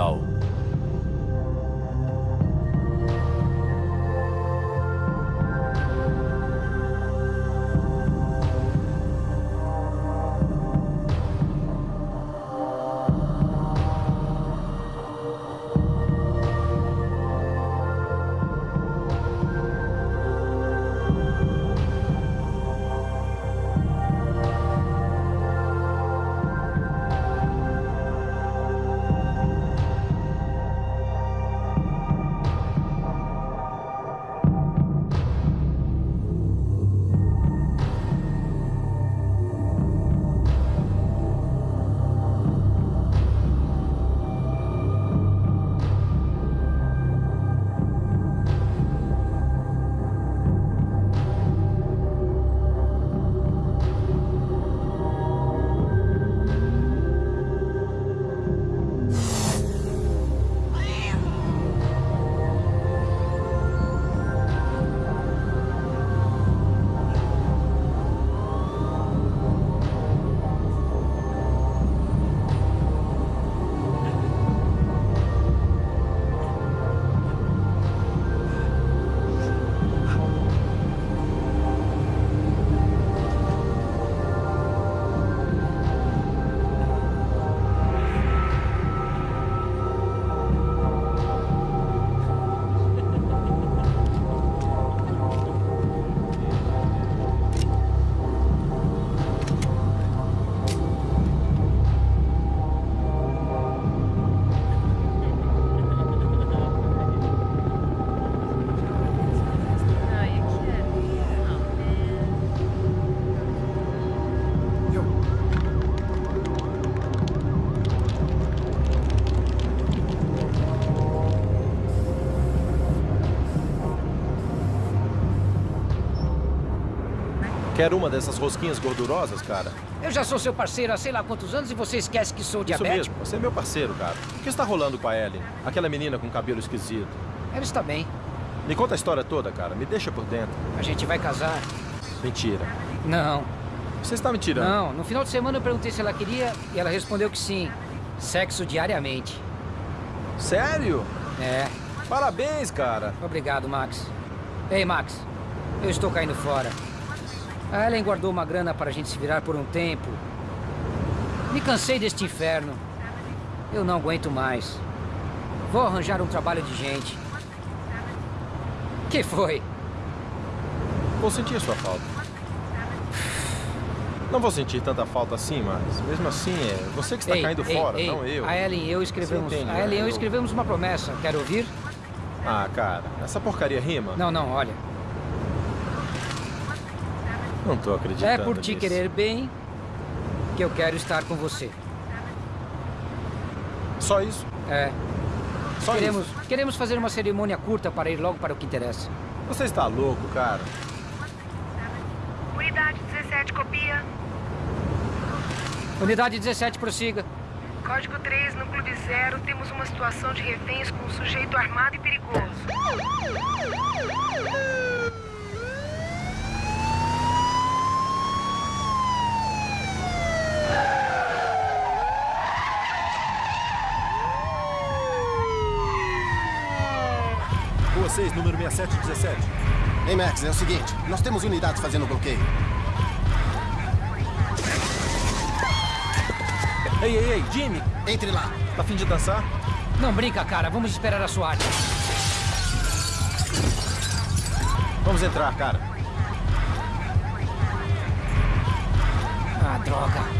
Eclipse Quer uma dessas rosquinhas gordurosas, cara? Eu já sou seu parceiro há sei lá quantos anos e você esquece que sou Isso diabético. mesmo, você é meu parceiro, cara. O que está rolando com a Ellen? Aquela menina com cabelo esquisito. Ela está bem. Me conta a história toda, cara. Me deixa por dentro. A gente vai casar. Mentira. Não, Você está me tirando. não. No final de semana eu perguntei se ela queria e ela respondeu que sim. Sexo diariamente. Sério? É. Parabéns, cara. Obrigado, Max. Ei, Max. Eu estou caindo fora. A Ellen guardou uma grana para a gente se virar por um tempo. Me cansei deste inferno. Eu não aguento mais. Vou arranjar um trabalho de gente. Que foi? Vou sentir a sua falta. Não vou sentir tanta falta assim, mas mesmo assim, é você que está Ei, caindo ei, fora, ei, não eu. A Ellen e eu escrevemos. Entende, a Ellen e né? eu Eu- escrevemos uma promessa. Quer ouvir? Ah, cara, essa porcaria rima? Não, não, olha. Não tô acreditando É por te nisso. querer bem que eu quero estar com você. Só isso? É. Só Queremos, isso? queremos fazer uma cerimônia curta para ir logo para o que interessa. Você está louco, cara. Unidade 17, copia. Unidade 17, prossiga. Código 3, núcleo de zero. Temos uma situação de reféns com um sujeito armado e perigoso. 6, número 6717. Ei, Max, é o seguinte. Nós temos unidades fazendo bloqueio. Ei, ei, ei, Jimmy, Entre lá. tá afim de dançar? Não brinca, cara. Vamos esperar a SWAT. Vamos entrar, cara. Ah, droga.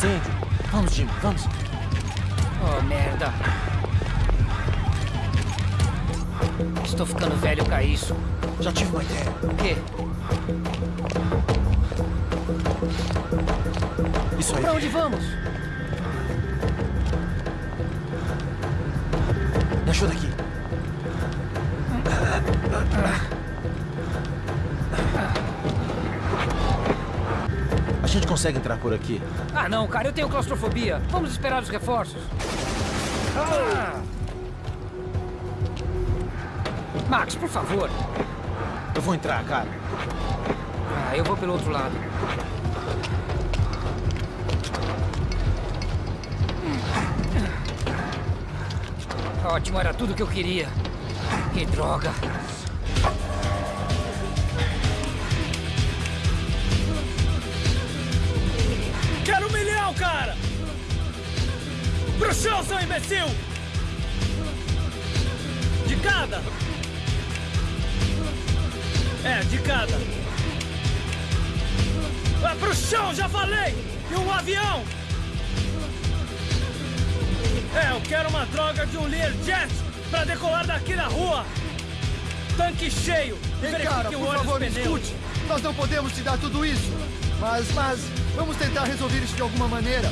Incêndio. Vamos, Jimmy, vamos. Oh, merda. Estou ficando velho pra isso. Já tive uma ideia. O quê? Isso aí. Pra onde vamos? Consegue entrar por aqui? Ah, não, cara, eu tenho claustrofobia. Vamos esperar os reforços. Ah! Max, por favor. Eu vou entrar, cara. Ah, eu vou pelo outro lado. Ótimo, era tudo que eu queria. Que droga. Quero um milhão, cara! Pro chão, seu imbecil! De cada! É, de cada. É pro chão, já falei! E um avião! É, eu quero uma droga de um Learjet pra decolar daqui da rua! Tanque cheio! Ei, cara, o por favor, me escute. Nós não podemos te dar tudo isso. Mas, mas, vamos tentar resolver isso de alguma maneira.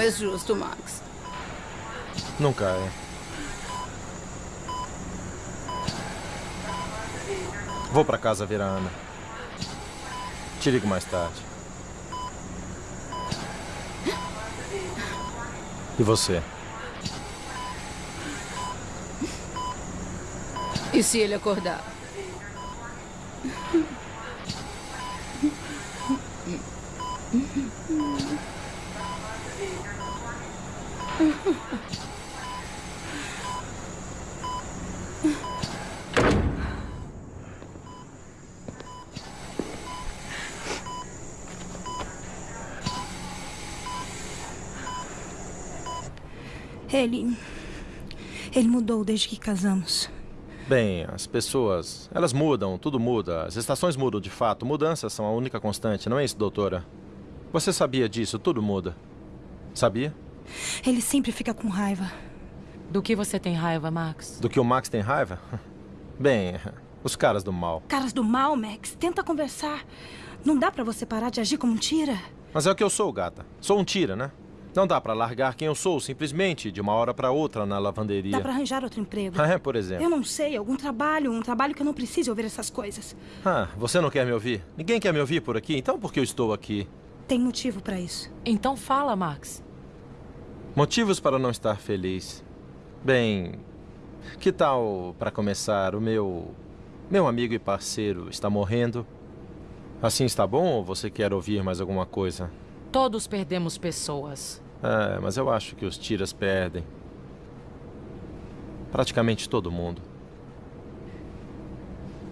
Não é justo, Max. Nunca é. Vou pra casa ver a Ana. Te ligo mais tarde. E você? E se ele acordar? Ele. Ele mudou desde que casamos. Bem, as pessoas, elas mudam, tudo muda. As estações mudam de fato. Mudanças são a única constante, não é isso, doutora? Você sabia disso? Tudo muda. Sabia? Ele sempre fica com raiva. Do que você tem raiva, Max? Do que o Max tem raiva? Bem, os caras do mal. Caras do mal, Max. Tenta conversar. Não dá pra você parar de agir como um tira. Mas é o que eu sou, gata. Sou um tira, né? Não dá pra largar quem eu sou, simplesmente, de uma hora pra outra na lavanderia. Dá pra arranjar outro emprego. Ah, é, por exemplo. Eu não sei, algum trabalho, um trabalho que eu não precise ouvir essas coisas. Ah, você não quer me ouvir? Ninguém quer me ouvir por aqui, então por que eu estou aqui? Tem motivo pra isso. Então fala, Max. Motivos para não estar feliz. Bem, que tal, para começar, o meu... Meu amigo e parceiro está morrendo. Assim está bom ou você quer ouvir mais alguma coisa? Todos perdemos pessoas. É, mas eu acho que os tiras perdem. Praticamente todo mundo.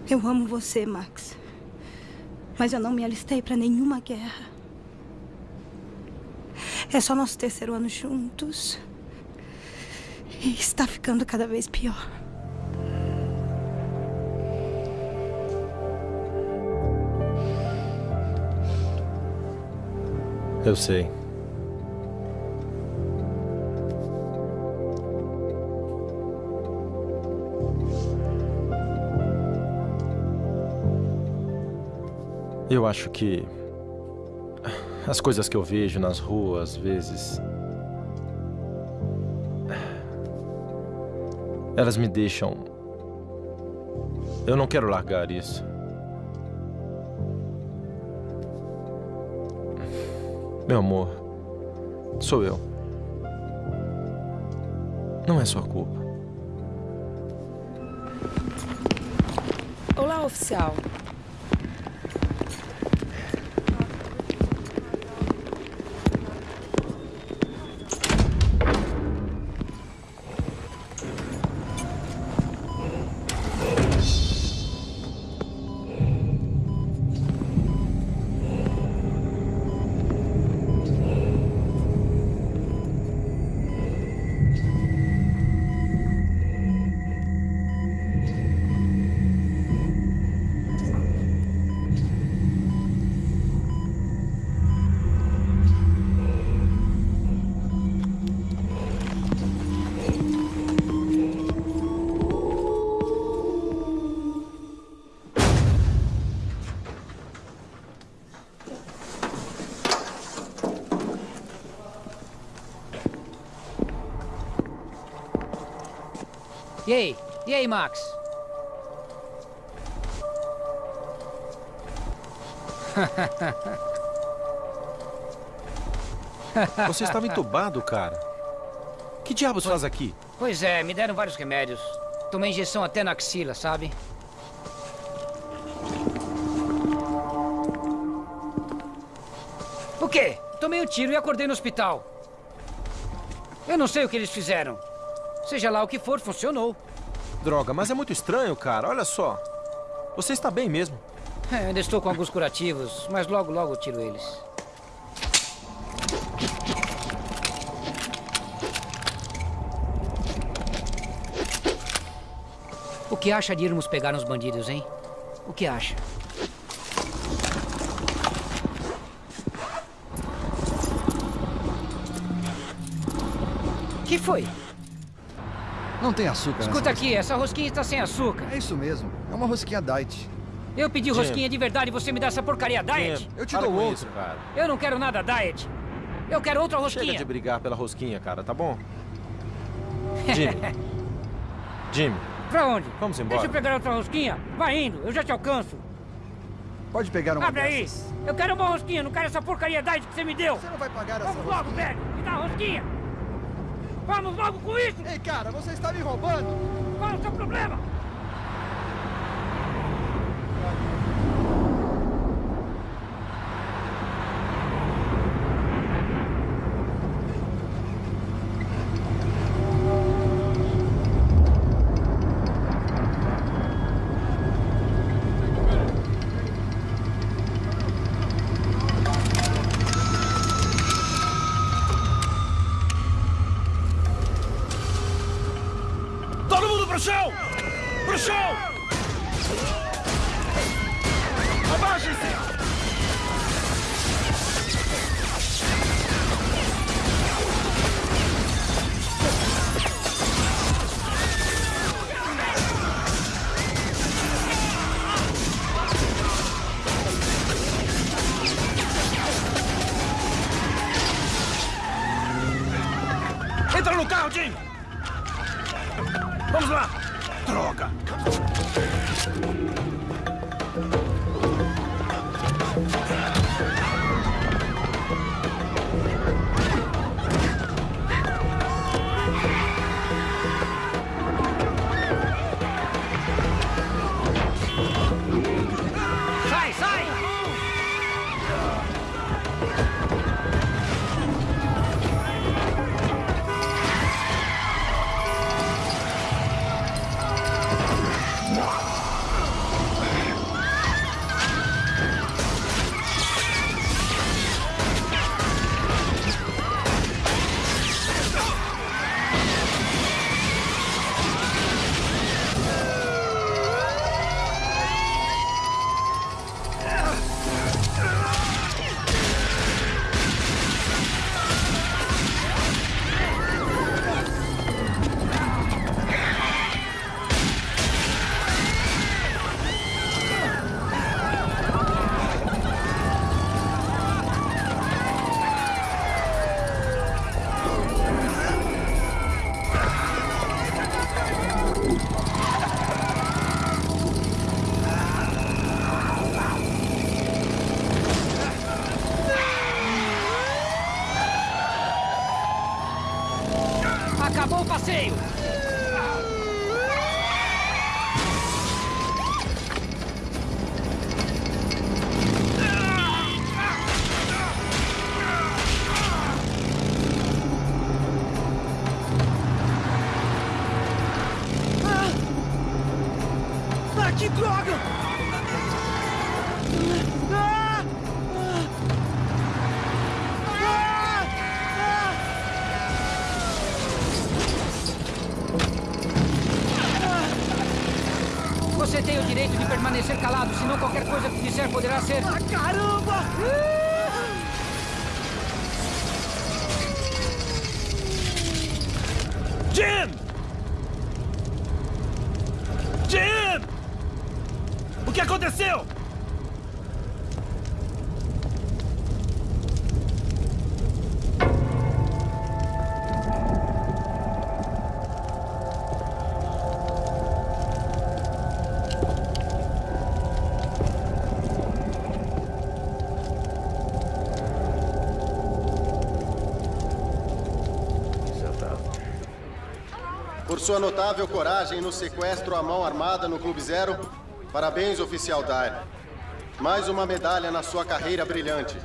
Eu amo você, Max. Mas eu não me alistei pra nenhuma guerra. É só nosso terceiro ano juntos. E está ficando cada vez pior. Eu sei. Eu acho que as coisas que eu vejo nas ruas, às vezes. Elas me deixam. Eu não quero largar isso. Meu amor, sou eu. Não é sua culpa. Olá, oficial. E aí? E aí, Max? Você estava entubado, cara. Que diabos faz aqui? Pois é, me deram vários remédios. Tomei injeção até na axila, sabe? O quê? Tomei um tiro e acordei no hospital. Eu não sei o que eles fizeram. Seja lá o que for, funcionou. Droga, mas é muito estranho, cara. Olha só. Você está bem mesmo. É, ainda estou com alguns curativos, mas logo, logo tiro eles. O que acha de irmos pegar uns bandidos, hein? O que acha? que foi? Não tem açúcar Escuta aqui, essa rosquinha está sem açúcar. É isso mesmo. É uma rosquinha diet. Eu pedi rosquinha de verdade e você me dá essa porcaria diet? Eu te dou outro. isso, cara. Eu não quero nada diet. Eu quero outra Chega rosquinha. de brigar pela rosquinha, cara, tá bom? Jimmy. Jimmy, Pra onde? vamos embora. Deixa eu pegar outra rosquinha. Vai indo, eu já te alcanço. Pode pegar uma Abre aí. dessas. Eu quero uma rosquinha, não quero essa porcariedade que você me deu. Você não vai pagar essa Vamos logo, rosquinha. velho. Me dá a rosquinha. Vamos logo com isso. Ei, cara, você está me roubando. Qual é o seu problema? Coisa que disser poderá ser. Ah, sua notável coragem no sequestro à mão armada no Clube Zero, parabéns, oficial Dyer. Mais uma medalha na sua carreira brilhante.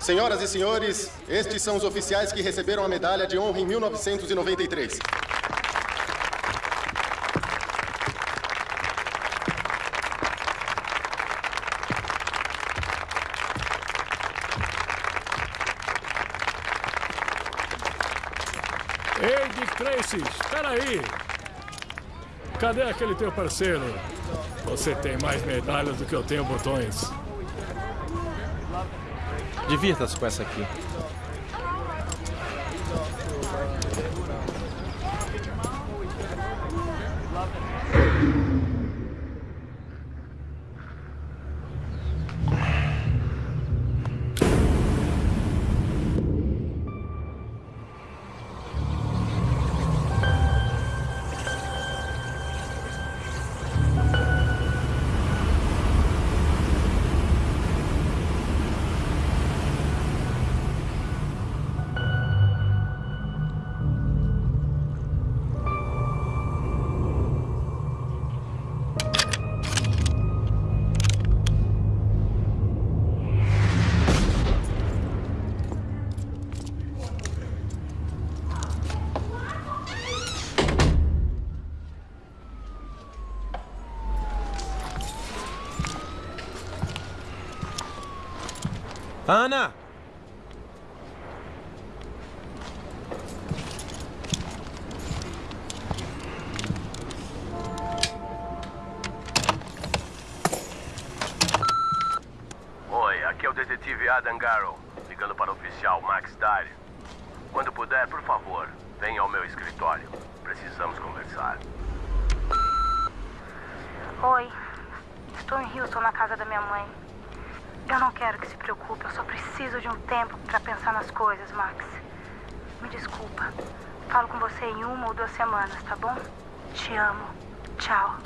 Senhoras e senhores, estes são os oficiais que receberam a medalha de honra em 1993. Ei, Tracy, espera aí. Cadê aquele teu parceiro? Você tem mais medalhas do que eu tenho botões. Divirta-se com essa aqui. Ana! Oi, aqui é o detetive Adam Garrow, ligando para o oficial Max Dyer. Quando puder, por favor, venha ao meu escritório. Precisamos conversar. Oi, estou em Houston, na casa da minha mãe. Eu não quero que se preocupe, eu só preciso de um tempo para pensar nas coisas, Max. Me desculpa. Falo com você em uma ou duas semanas, tá bom? Te amo. Tchau.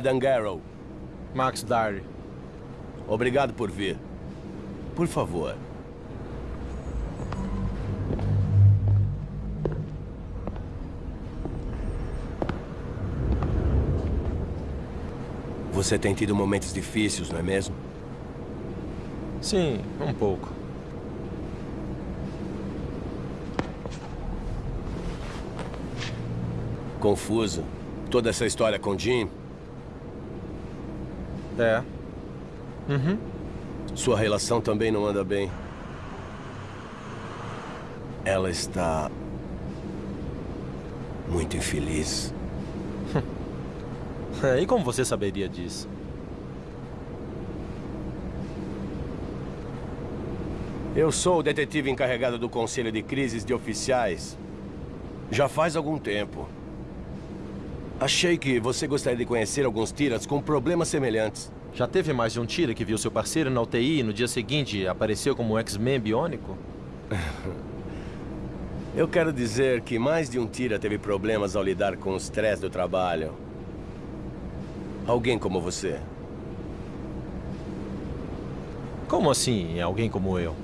Adam Garrow. Max Dyer. Obrigado por vir. Por favor. Você tem tido momentos difíceis, não é mesmo? Sim, um pouco. Confuso. Toda essa história com Jim. É. Uhum. Sua relação também não anda bem. Ela está muito infeliz. E como você saberia disso? Eu sou o detetive encarregado do Conselho de Crises de Oficiais. Já faz algum tempo. Achei que você gostaria de conhecer alguns tiras com problemas semelhantes. Já teve mais de um tira que viu seu parceiro na UTI e no dia seguinte apareceu como um X-Men biônico? Eu quero dizer que mais de um tira teve problemas ao lidar com o estresse do trabalho. Alguém como você. Como assim, alguém como eu?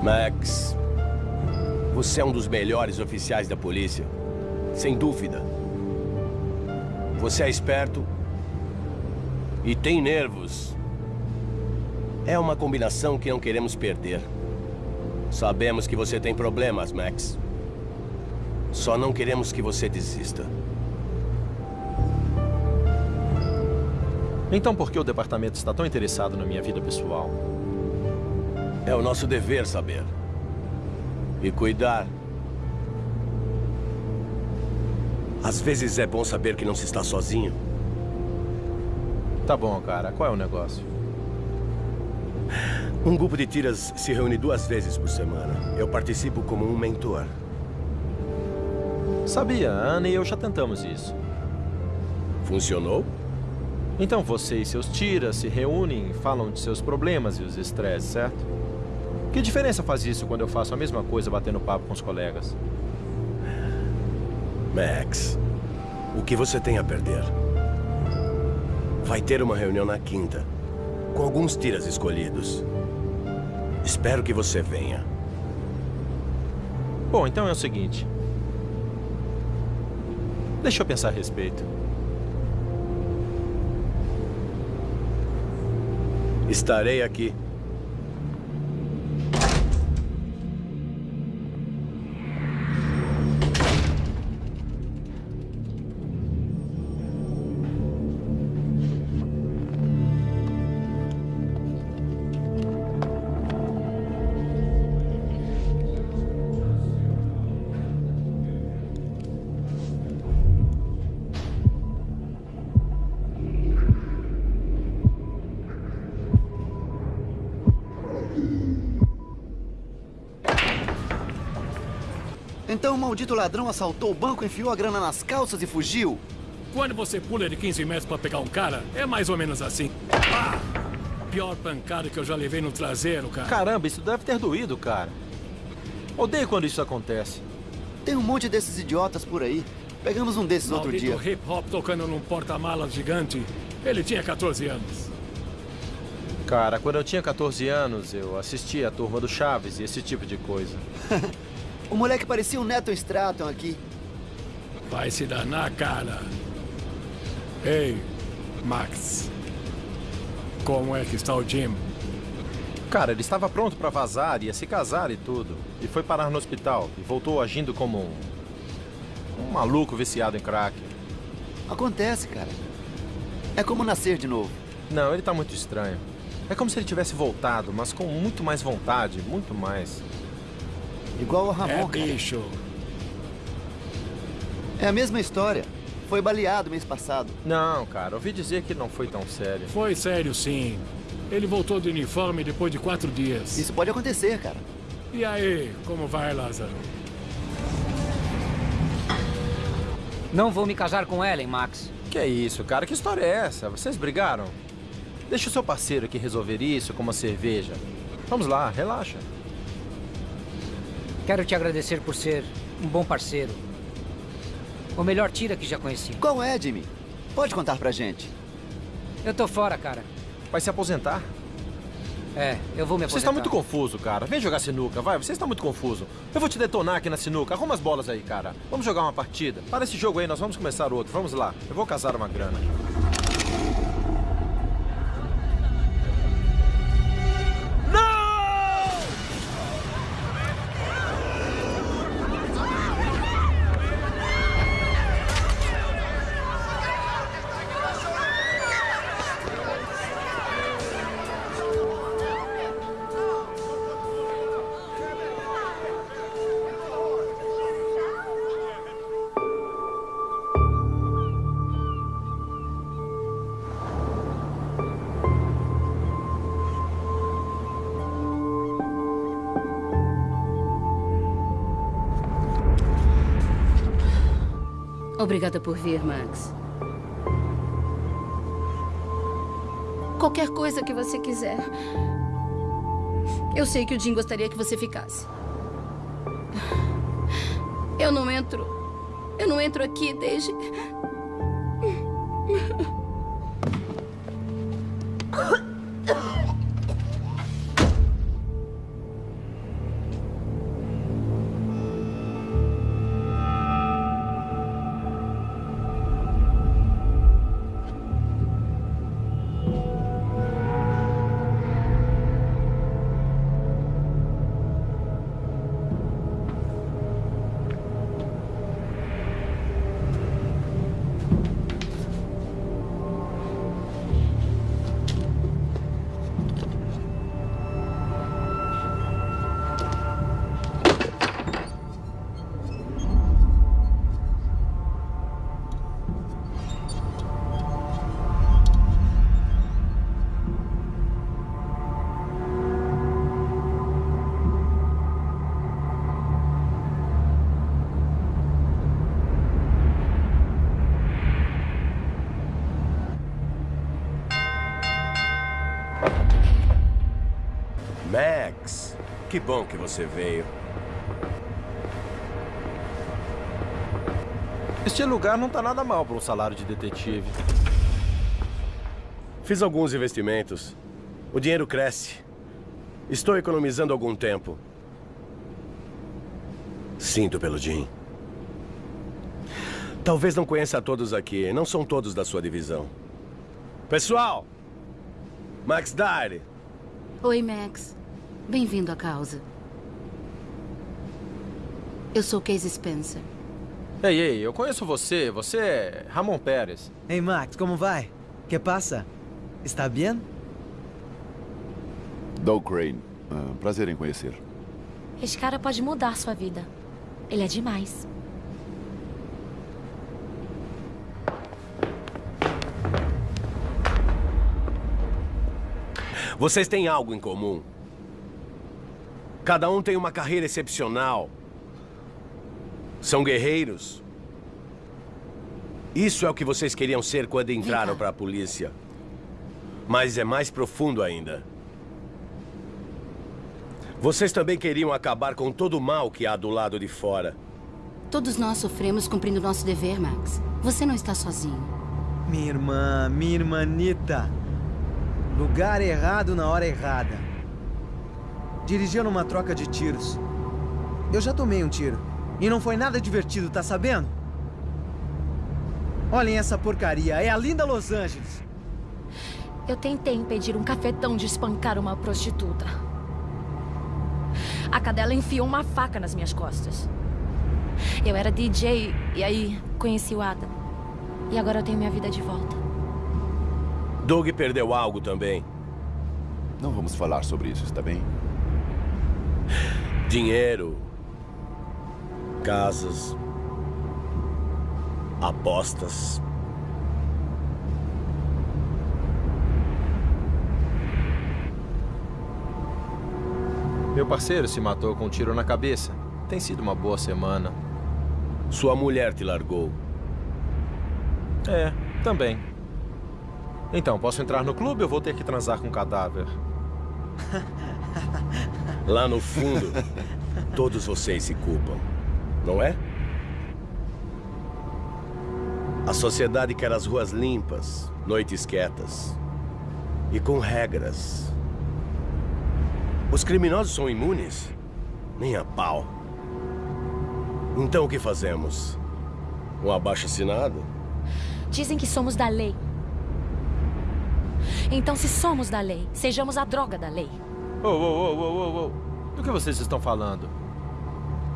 Max, você é um dos melhores oficiais da polícia. Sem dúvida. Você é esperto e tem nervos. É uma combinação que não queremos perder. Sabemos que você tem problemas, Max. Só não queremos que você desista. Então por que o departamento está tão interessado na minha vida pessoal? É o nosso dever saber. E cuidar. Às vezes é bom saber que não se está sozinho. Tá bom, cara. Qual é o negócio? Um grupo de tiras se reúne duas vezes por semana. Eu participo como um mentor. Sabia, a Ana e eu já tentamos isso. Funcionou? Então você e seus tiras se reúnem, falam de seus problemas e os estresses, certo? Que diferença faz isso quando eu faço a mesma coisa batendo papo com os colegas? Max, o que você tem a perder? Vai ter uma reunião na quinta, com alguns tiras escolhidos. Espero que você venha. Bom, então é o seguinte. Deixa eu pensar a respeito. Estarei aqui. Então o maldito ladrão assaltou o banco, enfiou a grana nas calças e fugiu? Quando você pula de 15 metros pra pegar um cara, é mais ou menos assim. Pá! Pior pancada que eu já levei no traseiro, cara. Caramba, isso deve ter doído, cara. Odeio quando isso acontece. Tem um monte desses idiotas por aí. Pegamos um desses outro Maldito dia. hip hop tocando num porta-malas gigante. Ele tinha 14 anos. Cara, quando eu tinha 14 anos, eu assistia a turma do Chaves e esse tipo de coisa. o moleque parecia um Neto Stratton aqui. Vai se danar, cara. Ei, Max. Como é que está o Jim? Cara, ele estava pronto para vazar, ia se casar e tudo. E foi parar no hospital. E voltou agindo como um. um maluco viciado em crack. Acontece, cara. É como nascer de novo. Não, ele tá muito estranho. É como se ele tivesse voltado, mas com muito mais vontade, muito mais. Igual o Ramon, é, cara. bicho. É a mesma história. Foi baleado mês passado. Não, cara, ouvi dizer que não foi tão sério. Foi sério, sim. Ele voltou do uniforme depois de quatro dias. Isso pode acontecer, cara. E aí, como vai, Lázaro? Não vou me casar com Ellen, Max. Que é isso, cara? Que história é essa? Vocês brigaram? Deixa o seu parceiro aqui resolver isso com uma cerveja. Vamos lá, relaxa. Quero te agradecer por ser um bom parceiro. O melhor tira que já conheci. Qual é, Jimmy? Pode contar pra gente. Eu tô fora, cara. Vai se aposentar? É, eu vou me Você aposentar. está muito confuso, cara. Vem jogar sinuca, vai. Você está muito confuso. Eu vou te detonar aqui na sinuca. Arruma as bolas aí, cara. Vamos jogar uma partida. Para esse jogo aí, nós vamos começar outro. Vamos lá. Eu vou casar uma grana. Obrigada por vir, Max. Qualquer coisa que você quiser. Eu sei que o Jim gostaria que você ficasse. Eu não entro. Eu não entro aqui desde. Que bom que você veio. Este lugar não tá nada mal para um salário de detetive. Fiz alguns investimentos. O dinheiro cresce. Estou economizando algum tempo. Sinto pelo Jim. Talvez não conheça todos aqui. Não são todos da sua divisão. Pessoal! Max Dyer. Oi, Max. Bem-vindo à causa. Eu sou Casey Spencer. Ei, ei, eu conheço você. Você é Ramon Pérez. Hey, Max, como vai? Que passa? Está bem? Doug Crane. Ah, prazer em conhecer. Esse cara pode mudar sua vida. Ele é demais. Vocês têm algo em comum. Cada um tem uma carreira excepcional. São guerreiros. Isso é o que vocês queriam ser quando entraram para a polícia. Mas é mais profundo ainda. Vocês também queriam acabar com todo o mal que há do lado de fora. Todos nós sofremos cumprindo nosso dever, Max. Você não está sozinho. Minha irmã, minha irmanita. Lugar errado na hora errada. Dirigiu numa troca de tiros. Eu já tomei um tiro. E não foi nada divertido, tá sabendo? Olhem essa porcaria. É a linda Los Angeles. Eu tentei impedir um cafetão de espancar uma prostituta. A cadela enfiou uma faca nas minhas costas. Eu era DJ e aí conheci o Adam. E agora eu tenho minha vida de volta. Doug perdeu algo também. Não vamos falar sobre isso, está bem? Dinheiro. Casas. Apostas. Meu parceiro se matou com um tiro na cabeça. Tem sido uma boa semana. Sua mulher te largou. É, também. Então, posso entrar no clube ou vou ter que transar com um cadáver? Lá no fundo, todos vocês se culpam, não é? A sociedade quer as ruas limpas, noites quietas e com regras. Os criminosos são imunes? Nem a pau. Então o que fazemos? Um abaixo-assinado? Dizem que somos da lei. Então, se somos da lei, sejamos a droga da lei. Ô, ô, ô, ô, ô. Do que vocês estão falando?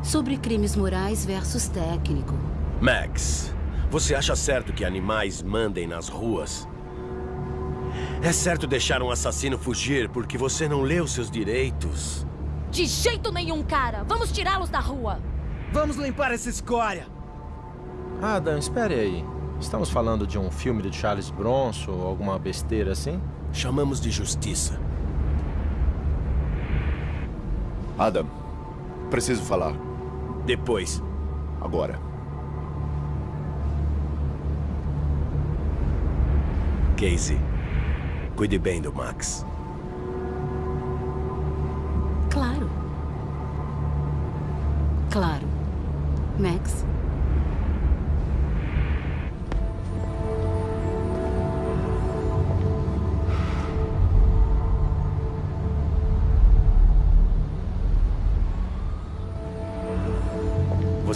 Sobre crimes morais versus técnico. Max, você acha certo que animais mandem nas ruas? É certo deixar um assassino fugir porque você não leu seus direitos? De jeito nenhum, cara! Vamos tirá-los da rua! Vamos limpar essa escória! Adam, espere aí. Estamos falando de um filme de Charles Bronson ou alguma besteira assim? Chamamos de justiça. Adam, preciso falar. Depois. Agora. Casey, cuide bem do Max. Claro. Claro. Max?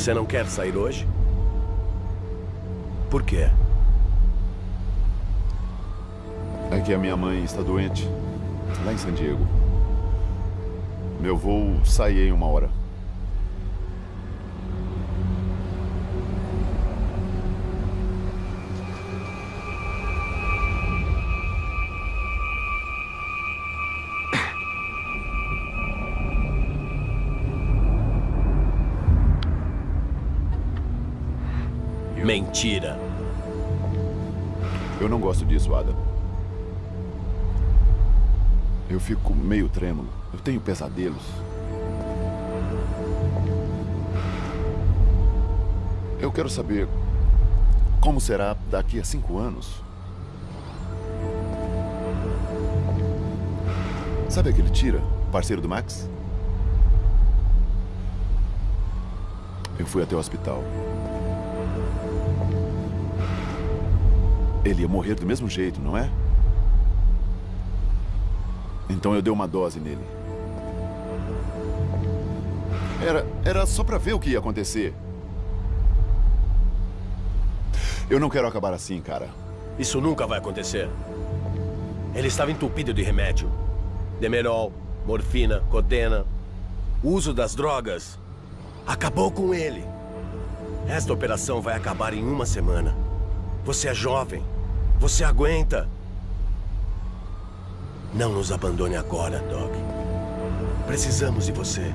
Você não quer sair hoje? Por quê? É que a minha mãe está doente, lá em San Diego. Meu voo sai em uma hora. Mentira. Eu não gosto disso, Adam. Eu fico meio trêmulo. Eu tenho pesadelos. Eu quero saber como será daqui a cinco anos. Sabe aquele Tira, parceiro do Max? Eu fui até o hospital. Ele ia morrer do mesmo jeito, não é? Então eu dei uma dose nele. Era, era só pra ver o que ia acontecer. Eu não quero acabar assim, cara. Isso nunca vai acontecer. Ele estava entupido de remédio. Demerol, morfina, codena. O uso das drogas acabou com ele. Esta operação vai acabar em uma semana. Você é jovem. Você aguenta. Não nos abandone agora, Doc. Precisamos de você.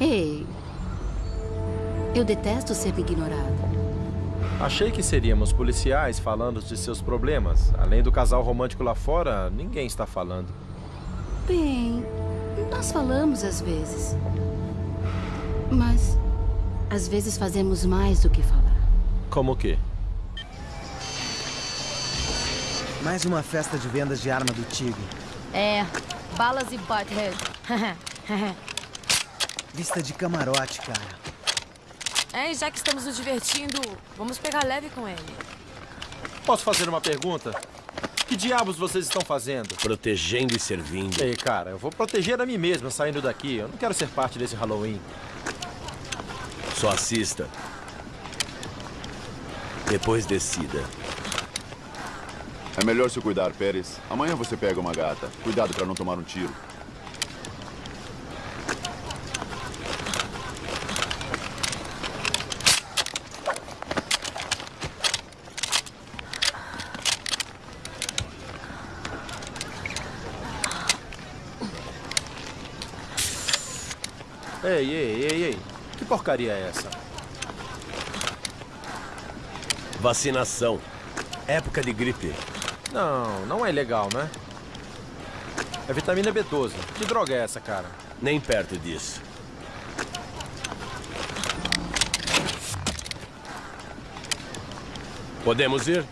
Ei. Eu detesto ser ignorada. Achei que seríamos policiais falando de seus problemas. Além do casal romântico lá fora, ninguém está falando. Bem, nós falamos às vezes. Mas, às vezes fazemos mais do que falar. Como o quê? Mais uma festa de vendas de arma do Tigre. É, balas e butthead. Vista de camarote, cara. É, e já que estamos nos divertindo, vamos pegar leve com ele. Posso fazer uma pergunta? Que diabos vocês estão fazendo? Protegendo e servindo. Ei, cara, eu vou proteger a mim mesmo saindo daqui. Eu não quero ser parte desse Halloween. Só assista. Depois decida. É melhor se cuidar, Pérez. Amanhã você pega uma gata. Cuidado para não tomar um tiro. Ei, ei, ei, ei. Que porcaria é essa? Vacinação. Época de gripe. Não, não é legal, né? É vitamina B12. Que droga é essa, cara? Nem perto disso. Podemos ir?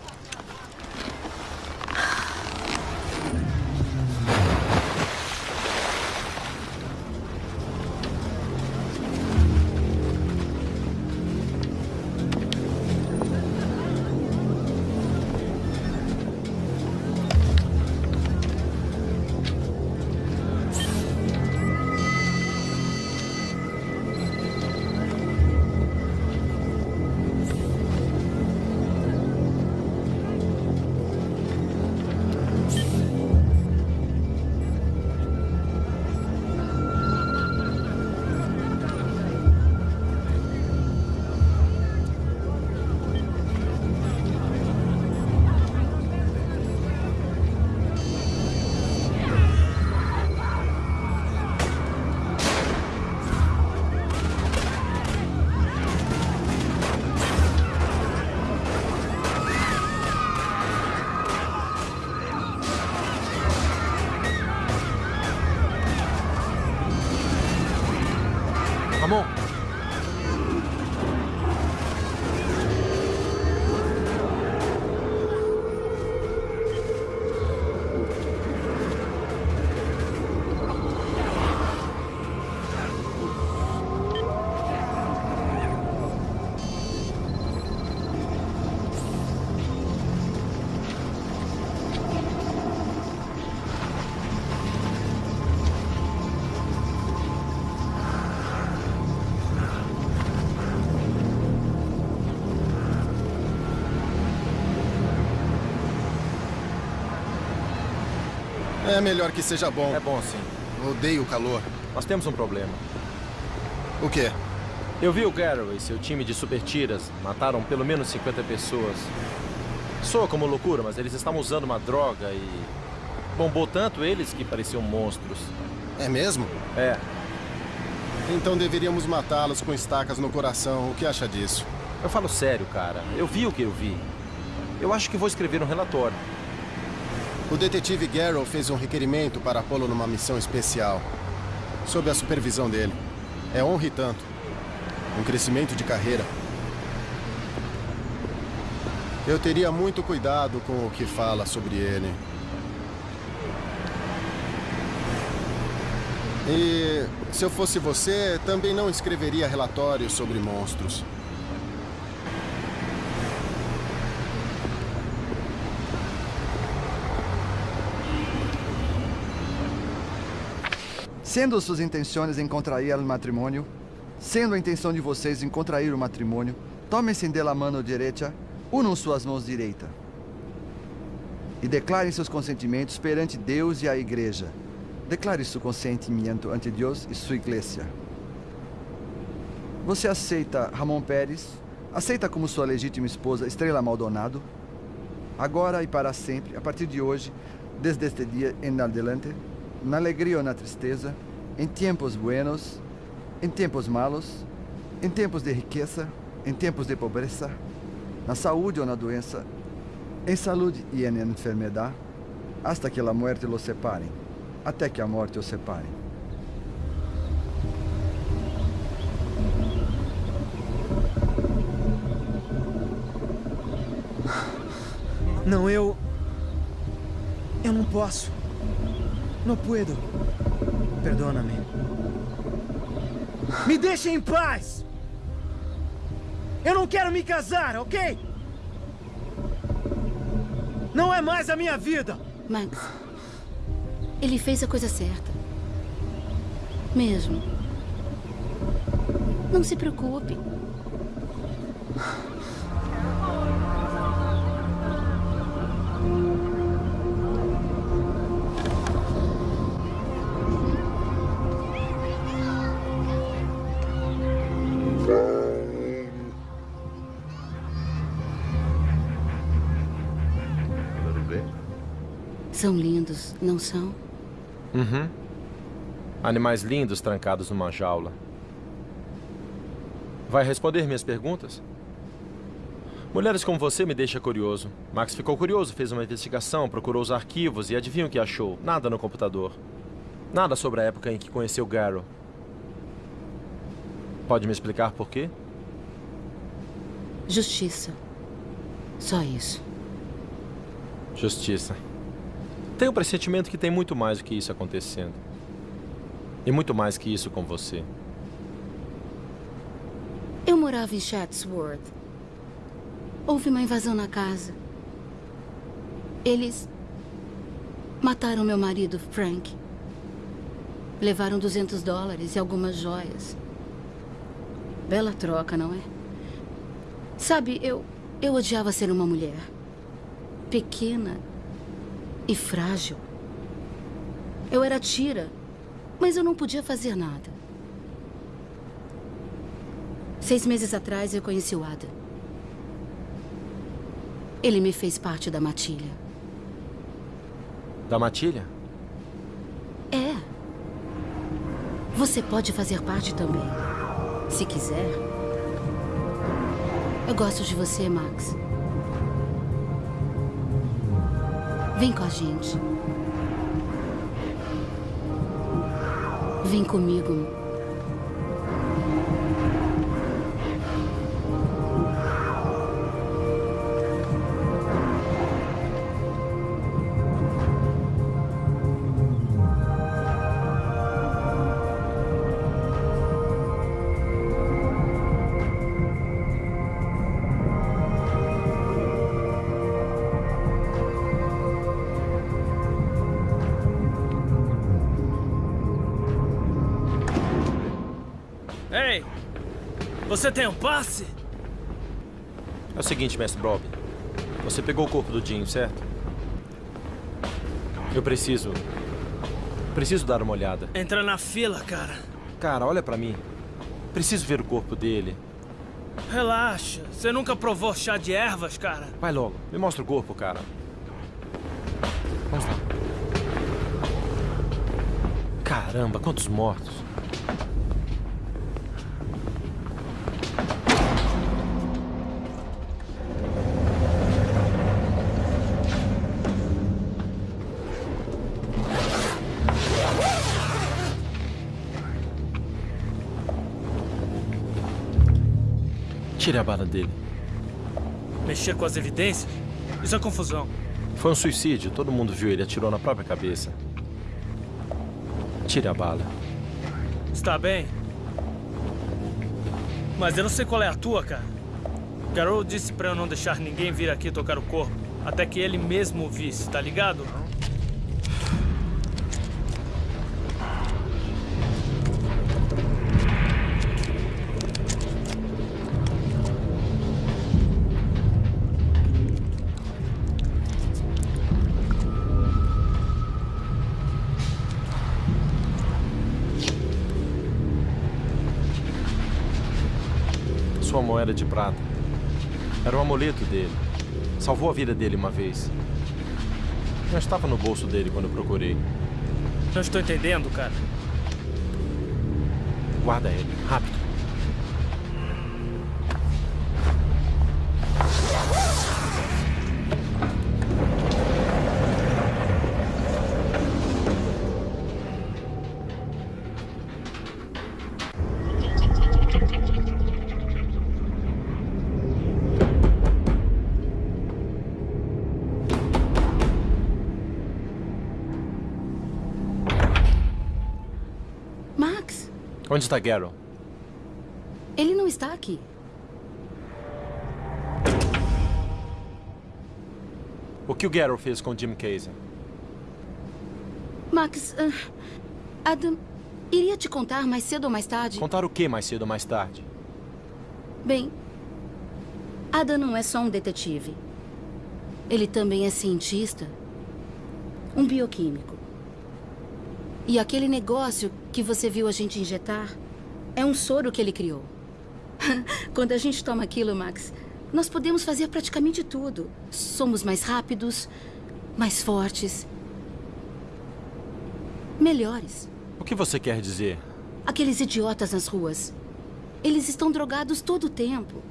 É melhor que seja bom. É bom, sim. Odeio o calor. Nós temos um problema. O quê? Eu vi o Garrow e seu time de super tiras. Mataram pelo menos 50 pessoas. Soa como loucura, mas eles estavam usando uma droga e... Bombou tanto eles que pareciam monstros. É mesmo? É. Então deveríamos matá-los com estacas no coração. O que acha disso? Eu falo sério, cara. Eu vi o que eu vi. Eu acho que vou escrever um relatório. O detetive Garrow fez um requerimento para pô-lo numa missão especial. Sob a supervisão dele. É honra e tanto. Um crescimento de carreira. Eu teria muito cuidado com o que fala sobre ele. E se eu fosse você, também não escreveria relatórios sobre monstros. Sendo suas intenções em contrair o matrimônio, sendo a intenção de vocês em contrair o matrimônio, tomem-se de la mano direita, unam suas mãos direita. E declarem seus consentimentos perante Deus e a igreja. Declare seu consentimento ante Deus e sua igreja. Você aceita Ramon Pérez? Aceita como sua legítima esposa Estrela Maldonado? Agora e para sempre, a partir de hoje, desde este dia em adelante, na alegria ou na tristeza, em tempos buenos, em tempos malos, em tempos de riqueza, em tempos de pobreza, na saúde ou na doença, em saúde e em enfermidade, hasta que a morte los separe, até que a morte os separe. Não, eu. Eu não posso. Não puedo. Perdona-me. Me deixe em paz! Eu não quero me casar, ok? Não é mais a minha vida! Max, ele fez a coisa certa. Mesmo. Não se preocupe. São lindos, não são? Uhum. Animais lindos trancados numa jaula. Vai responder minhas perguntas? Mulheres como você me deixa curioso. Max ficou curioso, fez uma investigação, procurou os arquivos e adivinha o que achou? Nada no computador. Nada sobre a época em que conheceu Garrow. Pode me explicar por quê? Justiça. Só isso. Justiça. Tenho o pressentimento que tem muito mais do que isso acontecendo. E muito mais que isso com você. Eu morava em Chatsworth. Houve uma invasão na casa. Eles mataram meu marido, Frank. Levaram 200 dólares e algumas joias. Bela troca, não é? Sabe, eu, eu odiava ser uma mulher. Pequena e frágil. Eu era tira, mas eu não podia fazer nada. Seis meses atrás, eu conheci o Adam. Ele me fez parte da matilha. Da matilha? É. Você pode fazer parte também, se quiser. Eu gosto de você, Max. Vem com a gente. Vem comigo. Você tem um passe? É o seguinte, mestre Bob. Você pegou o corpo do Jim, certo? Eu preciso... Preciso dar uma olhada. Entra na fila, cara. Cara, olha pra mim. Preciso ver o corpo dele. Relaxa. Você nunca provou chá de ervas, cara? Vai logo. Me mostra o corpo, cara. Vamos lá. Caramba, quantos mortos. Tire a bala dele. Mexer com as evidências? Isso é confusão. Foi um suicídio. Todo mundo viu ele. Atirou na própria cabeça. Tire a bala. Está bem. Mas eu não sei qual é a tua, cara. Garou disse pra eu não deixar ninguém vir aqui tocar o corpo. Até que ele mesmo o visse, tá ligado? Moeda de prata. Era o amuleto dele. Salvou a vida dele uma vez. Não estava no bolso dele quando eu procurei. Não estou entendendo, cara. Guarda ele, rápido. Onde está Garrow? Ele não está aqui. O que o Garrow fez com Jim Casey? Max, uh, Adam, iria te contar mais cedo ou mais tarde? Contar o que mais cedo ou mais tarde? Bem, Adam não é só um detetive. Ele também é cientista. Um bioquímico. E aquele negócio que você viu a gente injetar é um soro que ele criou. Quando a gente toma aquilo, Max, nós podemos fazer praticamente tudo. Somos mais rápidos, mais fortes, melhores. O que você quer dizer? Aqueles idiotas nas ruas. Eles estão drogados todo o tempo.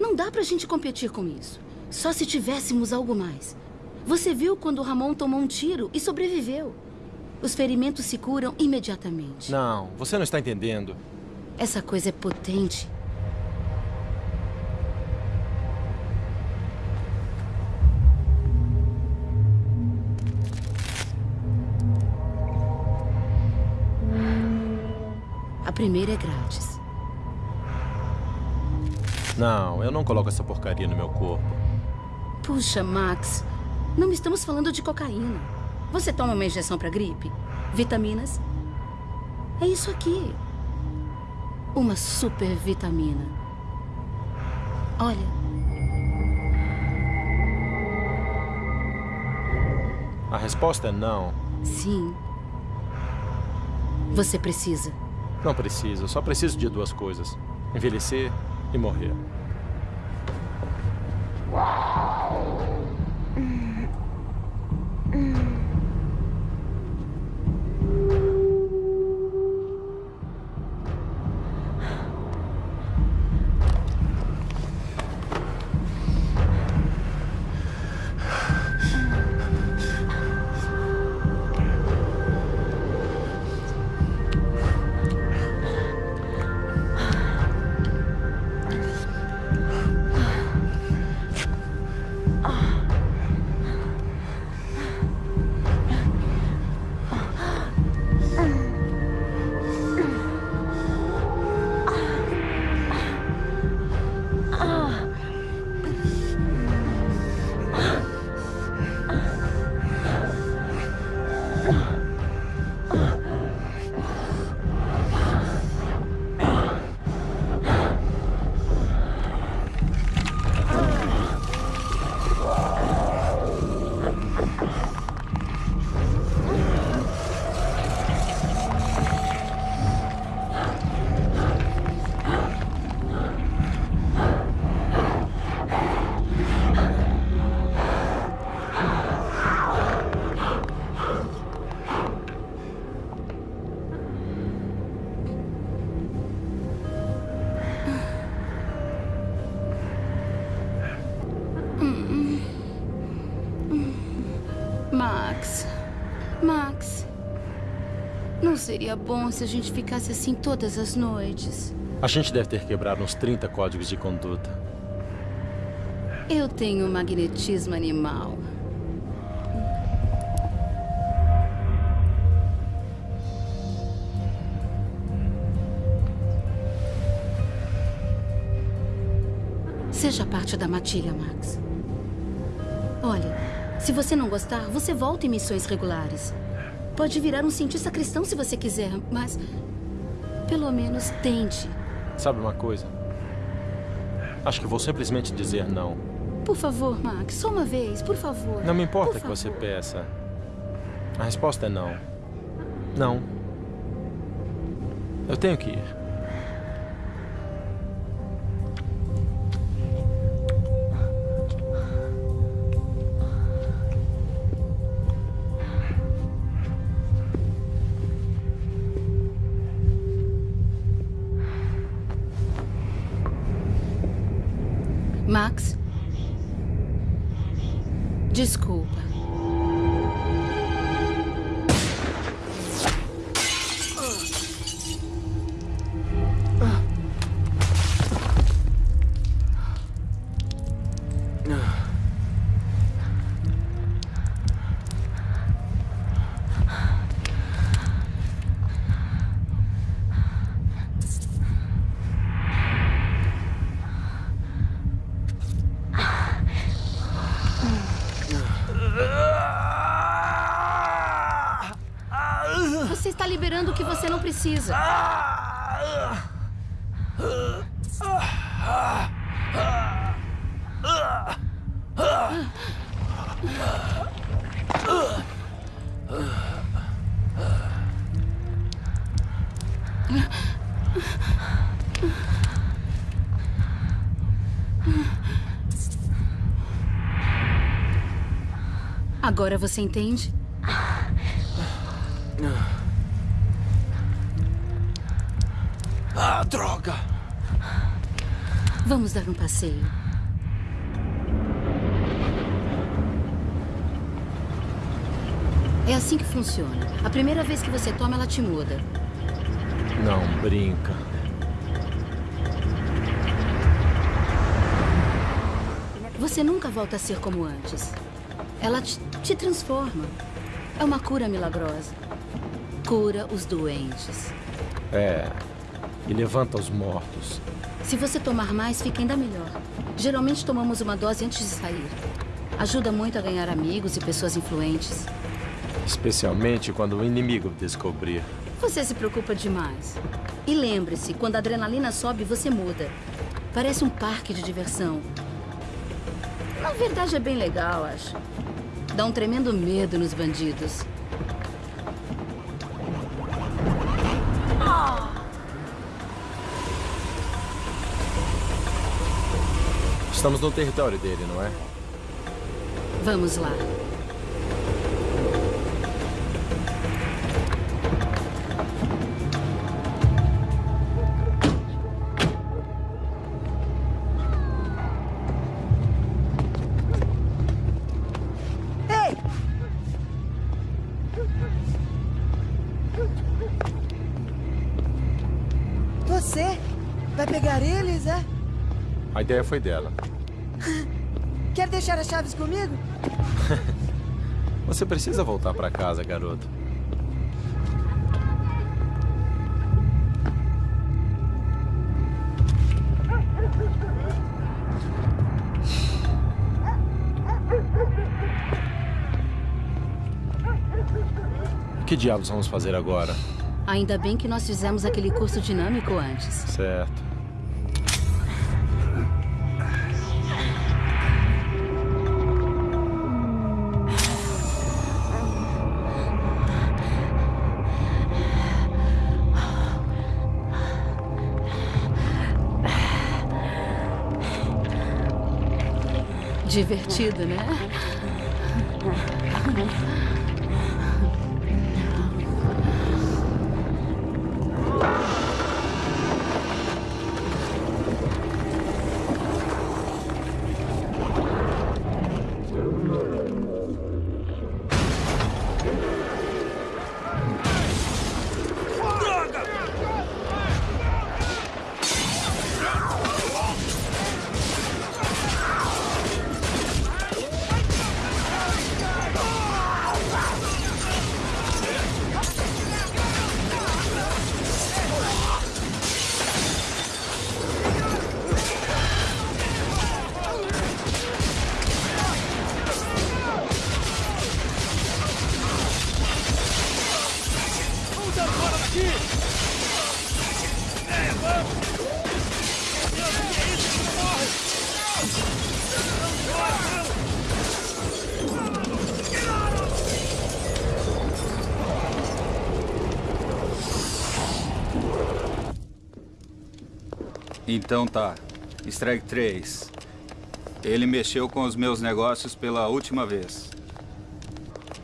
Não dá pra gente competir com isso. Só se tivéssemos algo mais. Você viu quando o Ramon tomou um tiro e sobreviveu. Os ferimentos se curam imediatamente. Não, você não está entendendo. Essa coisa é potente. A primeira é grátis. Não, eu não coloco essa porcaria no meu corpo. Puxa, Max. Não estamos falando de cocaína. Você toma uma injeção para gripe? Vitaminas? É isso aqui. Uma super vitamina. Olha. A resposta é não. Sim. Você precisa. Não preciso. Eu só preciso de duas coisas: envelhecer e morrer. Hum. Bom se a gente ficasse assim todas as noites? A gente deve ter quebrado uns 30 códigos de conduta. Eu tenho magnetismo animal. Seja parte da matilha, Max. Olha, se você não gostar, você volta em missões regulares. Pode virar um cientista cristão se você quiser, mas... Pelo menos tente. Sabe uma coisa? Acho que vou simplesmente dizer não. Por favor, Max, só uma vez, por favor. Não me importa Por que você favor. peça. A resposta é não. Não. Eu tenho que ir. Precisa. Agora você entende? Ah, droga! Vamos dar um passeio. É assim que funciona. A primeira vez que você toma, ela te muda. Não brinca. Você nunca volta a ser como antes. Ela te, te transforma. É uma cura milagrosa. Cura os doentes. É. E levanta os mortos. Se você tomar mais, fica ainda melhor. Geralmente tomamos uma dose antes de sair. Ajuda muito a ganhar amigos e pessoas influentes. Especialmente quando o inimigo descobrir. Você se preocupa demais. E lembre-se, quando a adrenalina sobe, você muda. Parece um parque de diversão. Na verdade, é bem legal, acho. Dá um tremendo medo nos bandidos. Estamos no território dele, não é? Vamos lá. Ei! Você vai pegar eles, é? A ideia foi dela. Deixar as chaves comigo? Você precisa voltar pra casa, garoto. Que diabos vamos fazer agora? Ainda bem que nós fizemos aquele curso dinâmico antes. Certo. Divertido, né? Então tá. Strike 3. Ele mexeu com os meus negócios pela última vez.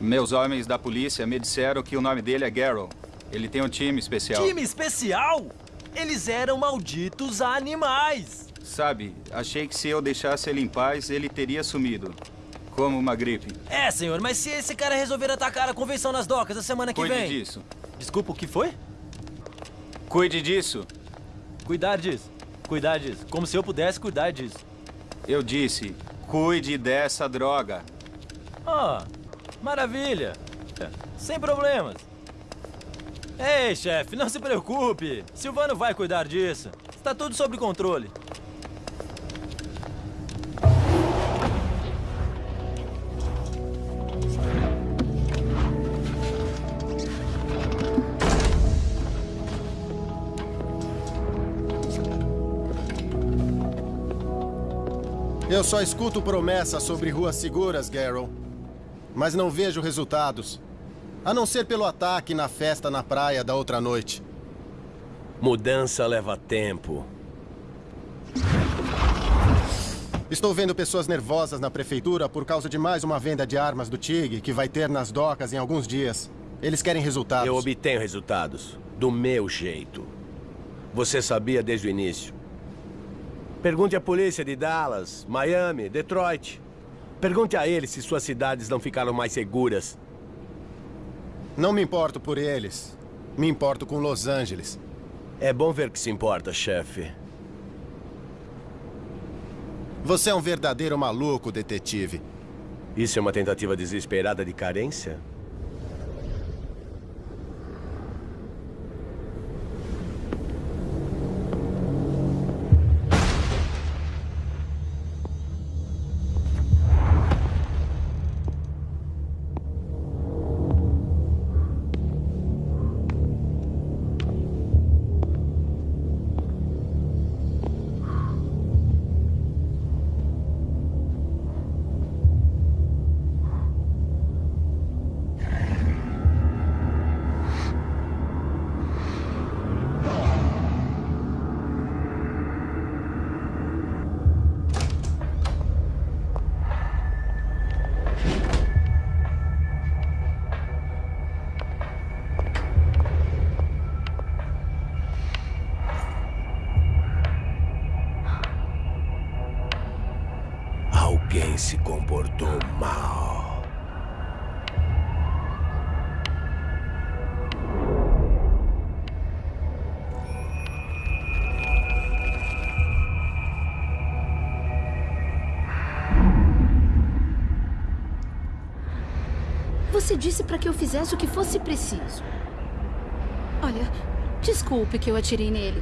Meus homens da polícia me disseram que o nome dele é Garrow. Ele tem um time especial. Time especial? Eles eram malditos animais. Sabe, achei que se eu deixasse ele em paz, ele teria sumido. Como uma gripe. É, senhor, mas se esse cara resolver atacar a convenção nas docas a semana que Cuide vem... disso. Desculpa, o que foi? Cuide disso. Cuidar disso. Cuidar disso. Como se eu pudesse cuidar disso. Eu disse, cuide dessa droga. Ah, maravilha. É, Sem problemas. Ei, chefe, não se preocupe. Silvano vai cuidar disso. Está tudo sob controle. Eu só escuto promessas sobre ruas seguras, Garrow. Mas não vejo resultados. A não ser pelo ataque na festa na praia da outra noite. Mudança leva tempo. Estou vendo pessoas nervosas na prefeitura por causa de mais uma venda de armas do TIG que vai ter nas docas em alguns dias. Eles querem resultados. Eu obtenho resultados. Do meu jeito. Você sabia desde o início. Pergunte à polícia de Dallas, Miami, Detroit. Pergunte a eles se suas cidades não ficaram mais seguras. Não me importo por eles. Me importo com Los Angeles. É bom ver que se importa, chefe. Você é um verdadeiro maluco, detetive. Isso é uma tentativa desesperada de carência? Você disse para que eu fizesse o que fosse preciso. Olha, desculpe que eu atirei nele.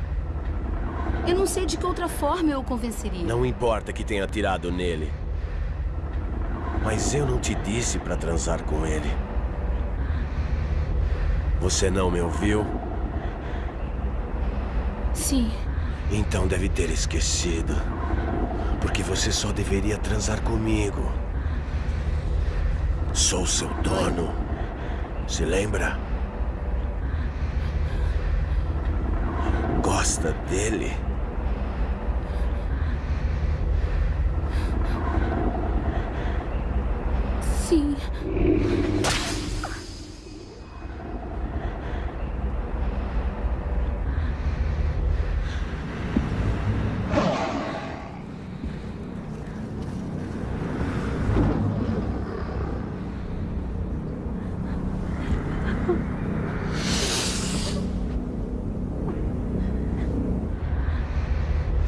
Eu não sei de que outra forma eu o convenceria. Não importa que tenha atirado nele. Mas eu não te disse para transar com ele. Você não me ouviu? Sim. Então deve ter esquecido. Porque você só deveria transar comigo. Sou seu dono. Se lembra? Gosta dele? Sim.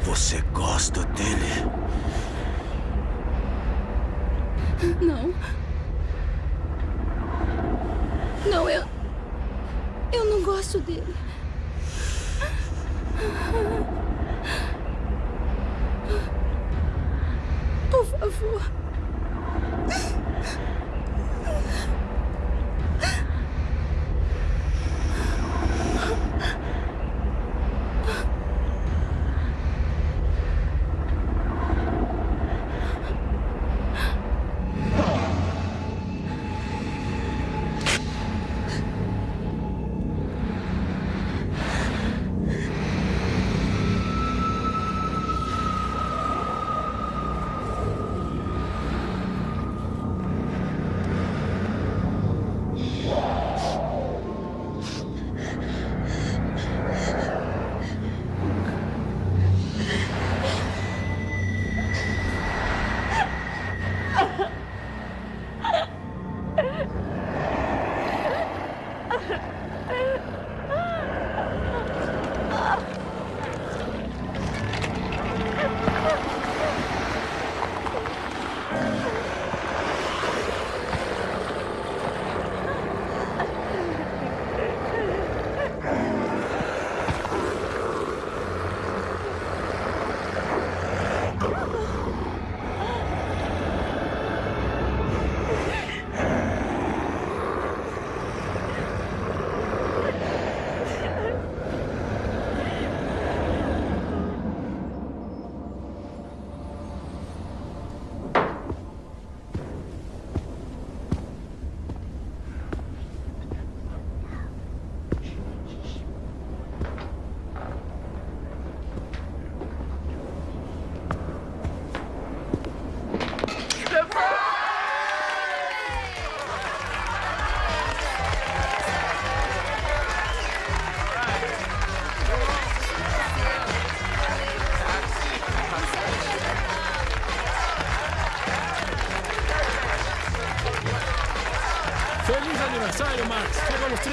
Você gosta dele? Não. Não, eu. Eu não gosto dele. Por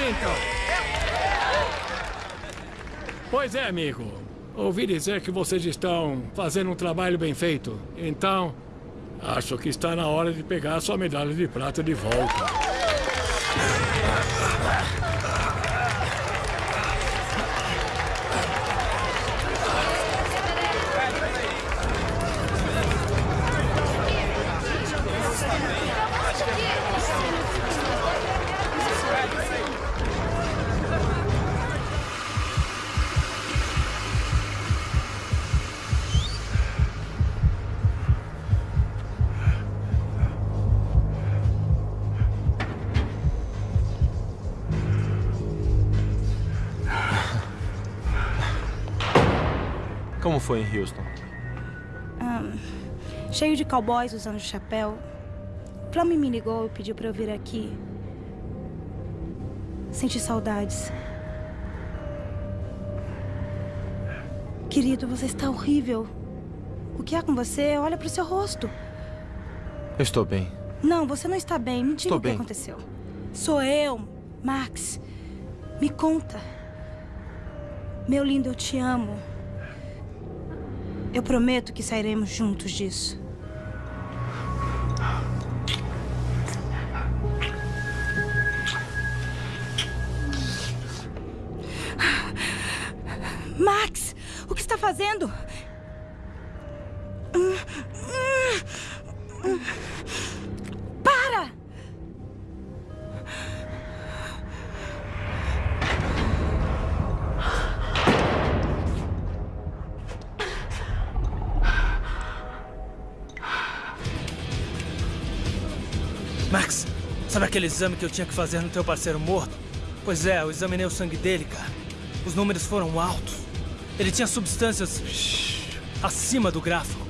30. Pois é, amigo. Ouvi dizer que vocês estão fazendo um trabalho bem feito. Então, acho que está na hora de pegar a sua medalha de prata de volta. Foi em Houston? Ahn, cheio de cowboys usando chapéu. Flammy me ligou e pediu pra eu vir aqui. Senti saudades. Querido, você está horrível. O que há com você? Olha pro seu rosto. Eu estou bem. Não, você não está bem. Me diga Estou o que bem. aconteceu. Sou eu, Max. Me conta. Meu lindo, eu te amo. Eu prometo que sairemos juntos disso. Aquele exame que eu tinha que fazer no teu parceiro morto? Pois é, eu examinei o sangue dele, cara. Os números foram altos. Ele tinha substâncias acima do gráfico.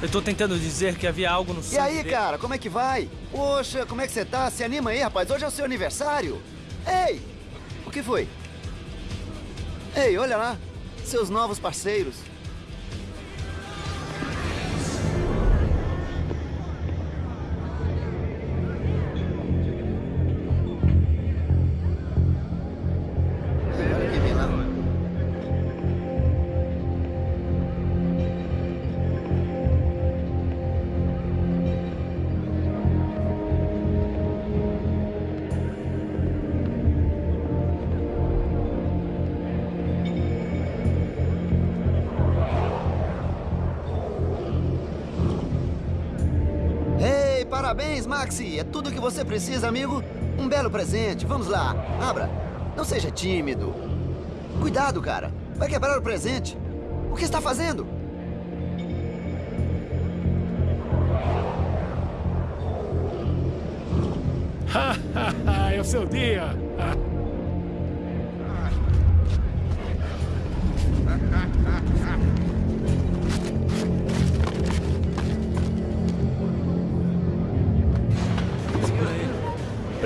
Eu tô tentando dizer que havia algo no sangue E aí, dele. cara, como é que vai? Poxa, como é que você tá? Se anima aí, rapaz. Hoje é o seu aniversário. Ei! O que foi? Ei, olha lá. Seus novos parceiros. Que você precisa, amigo. Um belo presente. Vamos lá, abra. Não seja tímido. Cuidado, cara. Vai quebrar o presente. O que está fazendo? é o seu dia.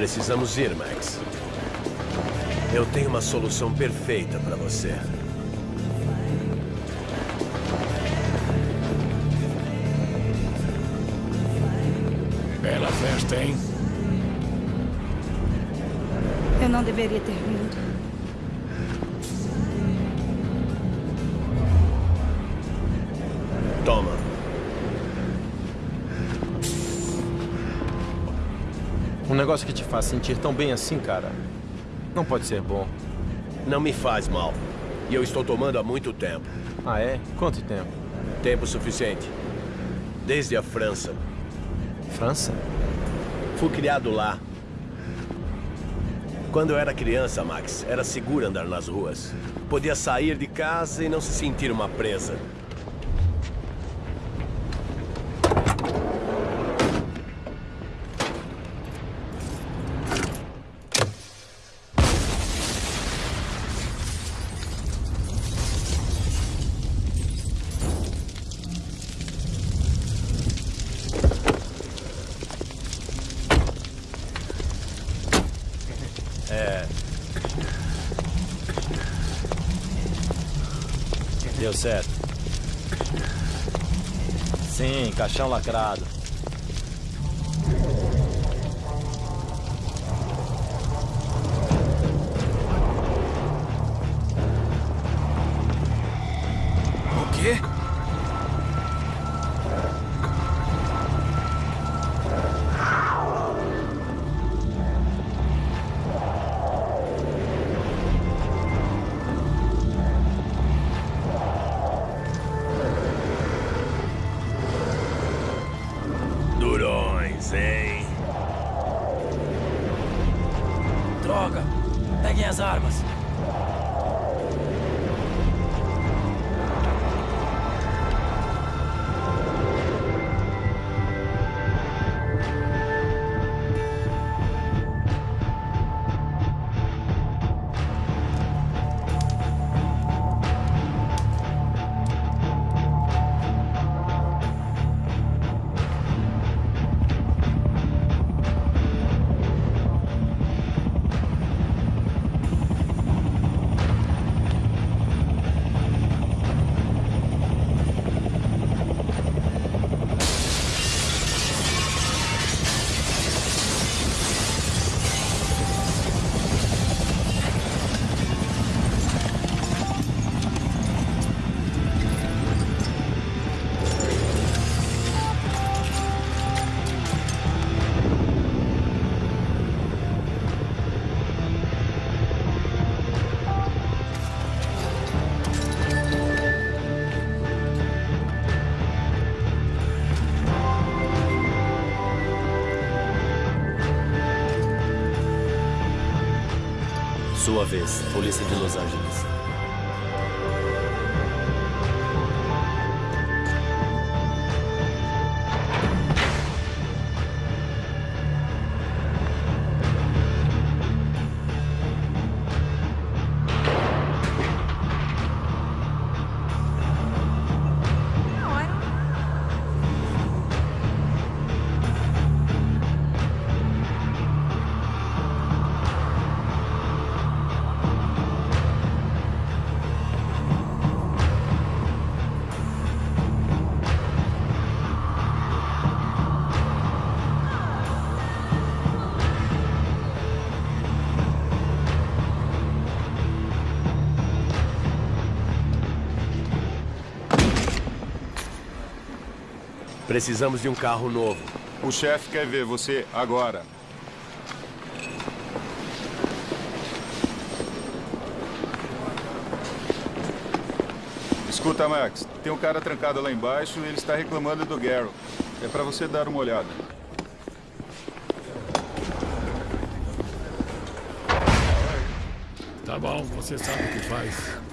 Precisamos ir, Max. Eu tenho uma solução perfeita para você. Bela festa, hein? Eu não deveria ter vindo. Um negócio que te faz sentir tão bem assim, cara, não pode ser bom. Não me faz mal. E eu estou tomando há muito tempo. Ah, é? Quanto tempo? Tempo suficiente. Desde a França. França? Fui criado lá. Quando eu era criança, Max, era seguro andar nas ruas. Podia sair de casa e não se sentir uma presa. Caixão lacrado. Vez, Polícia de Los Angeles. Precisamos de um carro novo. O chefe quer ver você agora. Escuta, Max. Tem um cara trancado lá embaixo e ele está reclamando do Garrow. É para você dar uma olhada. Tá bom, você sabe o que faz.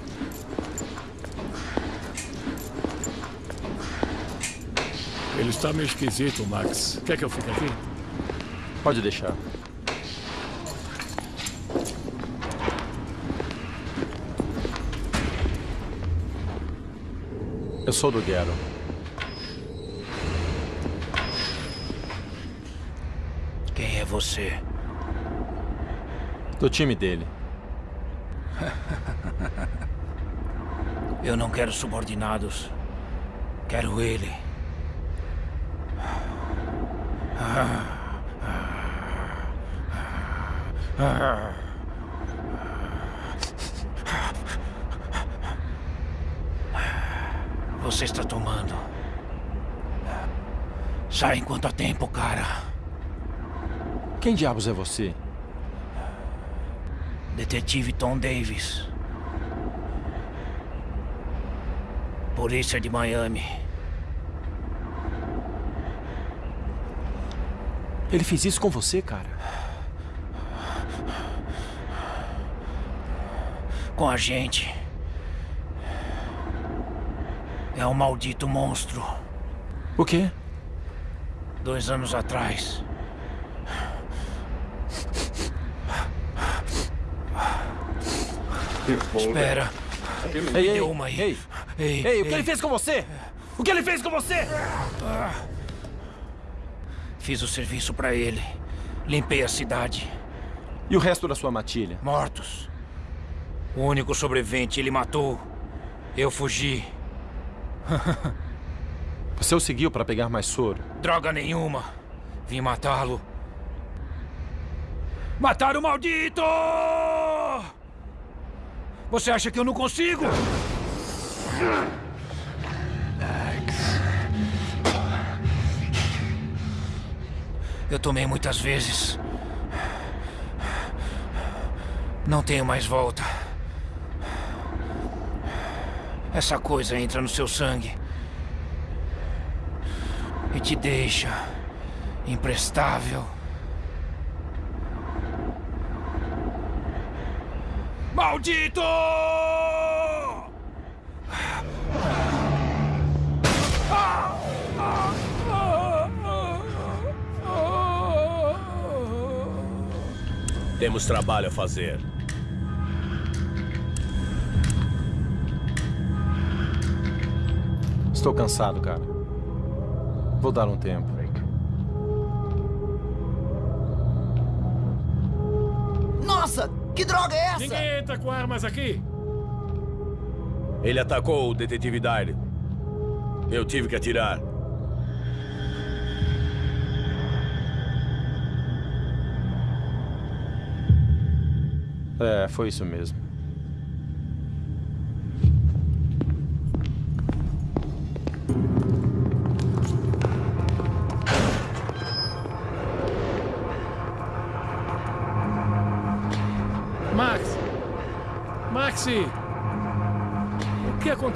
Está meio esquisito, Max. Quer que eu fique aqui? Pode deixar. Eu sou do Gero. Quem é você? Do time dele. Eu não quero subordinados. Quero ele. Você está tomando. Sai enquanto há tempo, cara. Quem diabos é você? Detetive Tom Davis. Polícia de Miami. Ele fez isso com você, cara? Com a gente. É um maldito monstro. O quê? Dois anos atrás. Espera. Ei, ei, uma aí. ei. Ei, Ei, o que ele fez com você? O que ele fez com você? Fiz o serviço pra ele. Limpei a cidade. E o resto da sua matilha? Mortos. O único sobrevivente ele matou. Eu fugi. Você o seguiu para pegar mais soro? Droga nenhuma. Vim matá-lo. Matar o maldito! Você acha que eu não consigo? Eu tomei muitas vezes. Não tenho mais volta. Essa coisa entra no seu sangue. E te deixa imprestável. Maldito! Temos trabalho a fazer. Estou cansado, cara. Vou dar um tempo. Que droga é essa? Ninguém entra com armas aqui. Ele atacou o detetive Dyle. Eu tive que atirar. É, foi isso mesmo.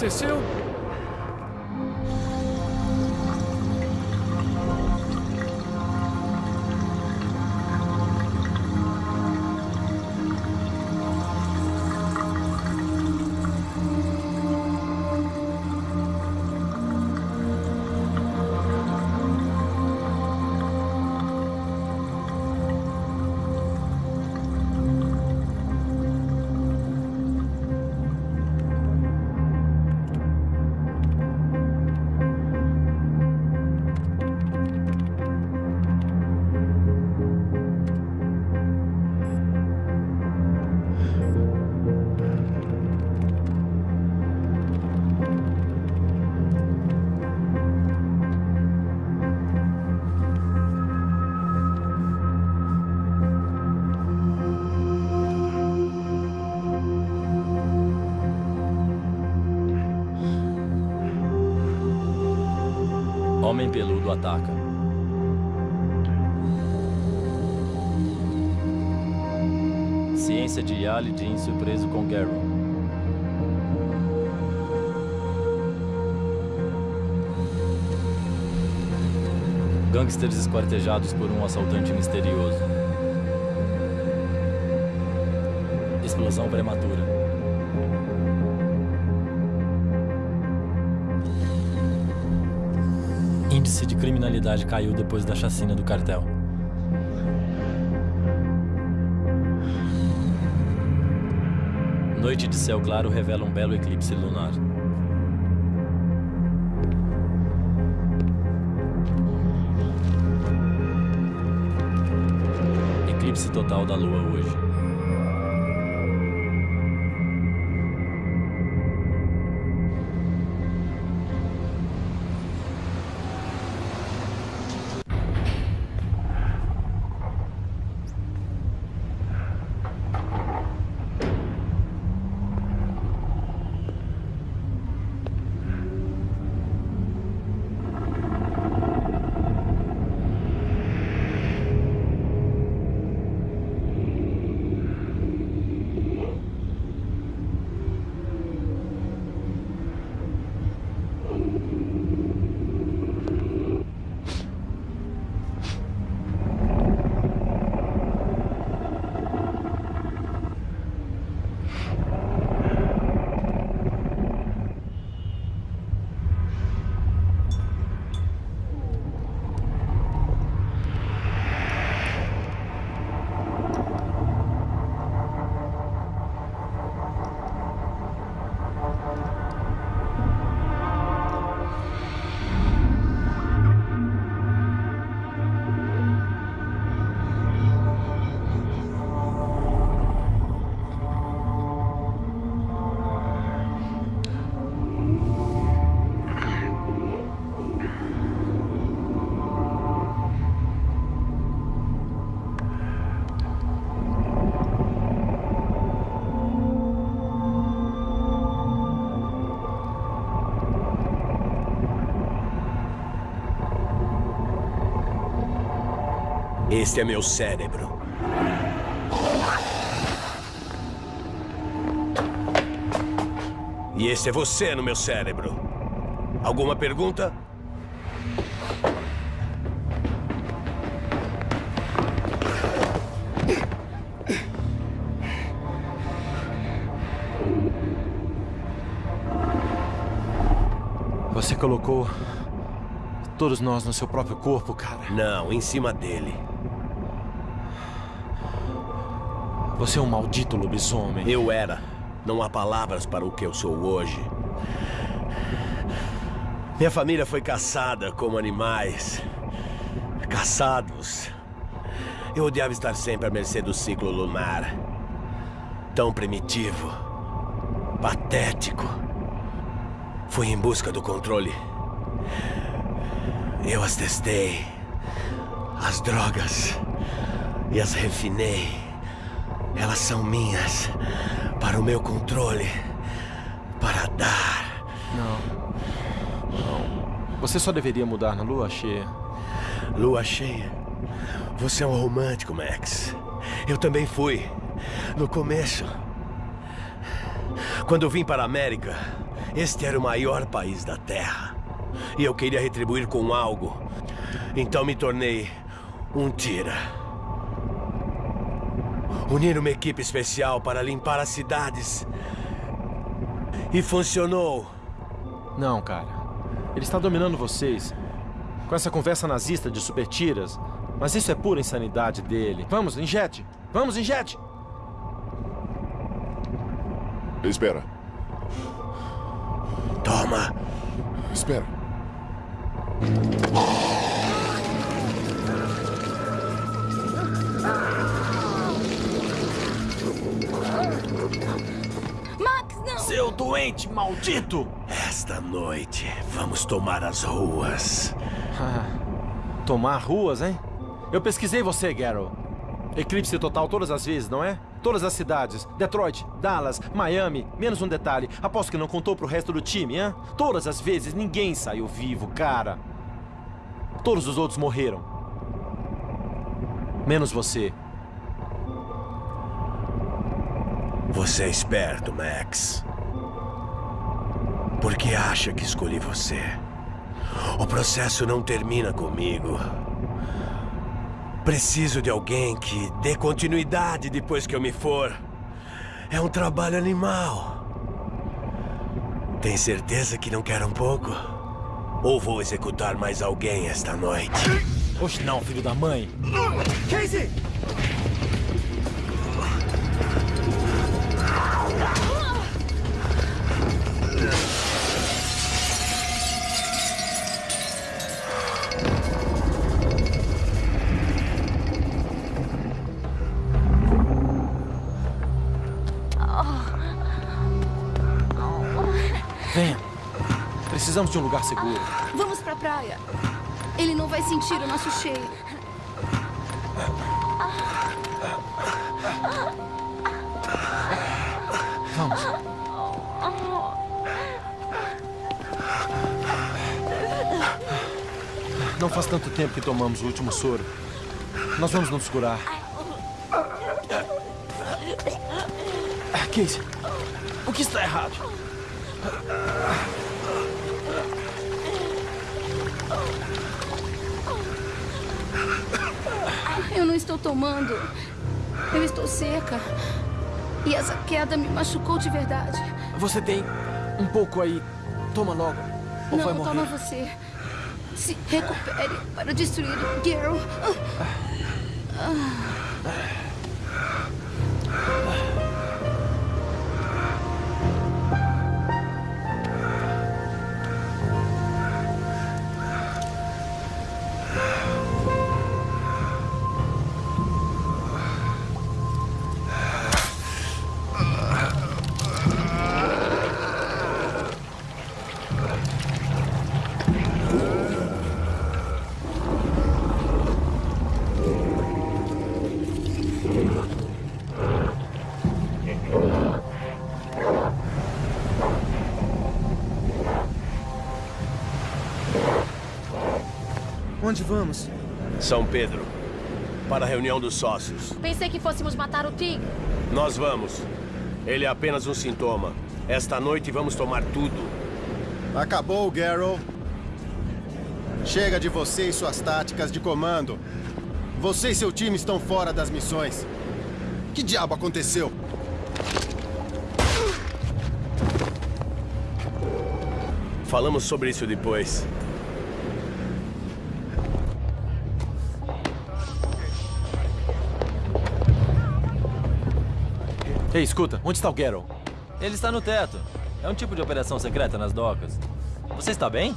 Aconteceu? Ataca. Ciência de Yali Jean surpreso com Garrow. Gangsters esquartejados por um assaltante misterioso. Explosão prematura. Índice de criminalidade caiu depois da chacina do cartel. Noite de céu claro revela um belo eclipse lunar. Eclipse total da lua hoje. Este é meu cérebro. E esse é você no meu cérebro. Alguma pergunta? Você colocou todos nós no seu próprio corpo, cara. Não, em cima dele. Você é um maldito lobisomem. Eu era. Não há palavras para o que eu sou hoje. Minha família foi caçada como animais. Caçados. Eu odiava estar sempre à mercê do ciclo lunar. Tão primitivo. Patético. Fui em busca do controle. Eu as testei. As drogas. E as refinei. Elas são minhas. Para o meu controle. Para dar. Não. Não. Você só deveria mudar na lua cheia. Lua cheia? Você é um romântico, Max. Eu também fui. No começo. Quando vim para a América, este era o maior país da Terra. E eu queria retribuir com algo. Então me tornei um tira. Unir uma equipe especial para limpar as cidades. E funcionou. Não, cara. Ele está dominando vocês. Com essa conversa nazista de super tiras. Mas isso é pura insanidade dele. Vamos, injete! Vamos, injete! Espera. Toma. Espera. Max, não! Seu doente maldito! Esta noite, vamos tomar as ruas. Tomar ruas, hein? Eu pesquisei você, Garrow. Eclipse total todas as vezes, não é? Todas as cidades. Detroit, Dallas, Miami. Menos um detalhe. Aposto que não contou pro resto do time, hein? Todas as vezes ninguém saiu vivo, cara. Todos os outros morreram. Menos você. Você é esperto, Max. Por que acha que escolhi você? O processo não termina comigo. Preciso de alguém que dê continuidade depois que eu me for. É um trabalho animal. Tem certeza que não quer um pouco? Ou vou executar mais alguém esta noite? Oxe, não, filho da mãe. Casey! Precisamos de um lugar seguro. Vamos pra praia. Ele não vai sentir o nosso cheiro. Vamos. Não faz tanto tempo que tomamos o último soro. Nós vamos nos curar. Casey, o que está errado? Não estou tomando. Eu estou seca. E essa queda me machucou de verdade. Você tem um pouco aí. Toma logo. Ou vai não, morrer. toma você. Se recupere para destruir o Gary. Onde vamos? São Pedro. Para a reunião dos sócios. Pensei que fôssemos matar o tigre. Nós vamos. Ele é apenas um sintoma. Esta noite vamos tomar tudo. Acabou, Garrow. Chega de você e suas táticas de comando. Você e seu time estão fora das missões. Que diabo aconteceu? Falamos sobre isso depois. Ei, escuta, onde está o Geralt? Ele está no teto. É um tipo de operação secreta nas docas. Você está bem?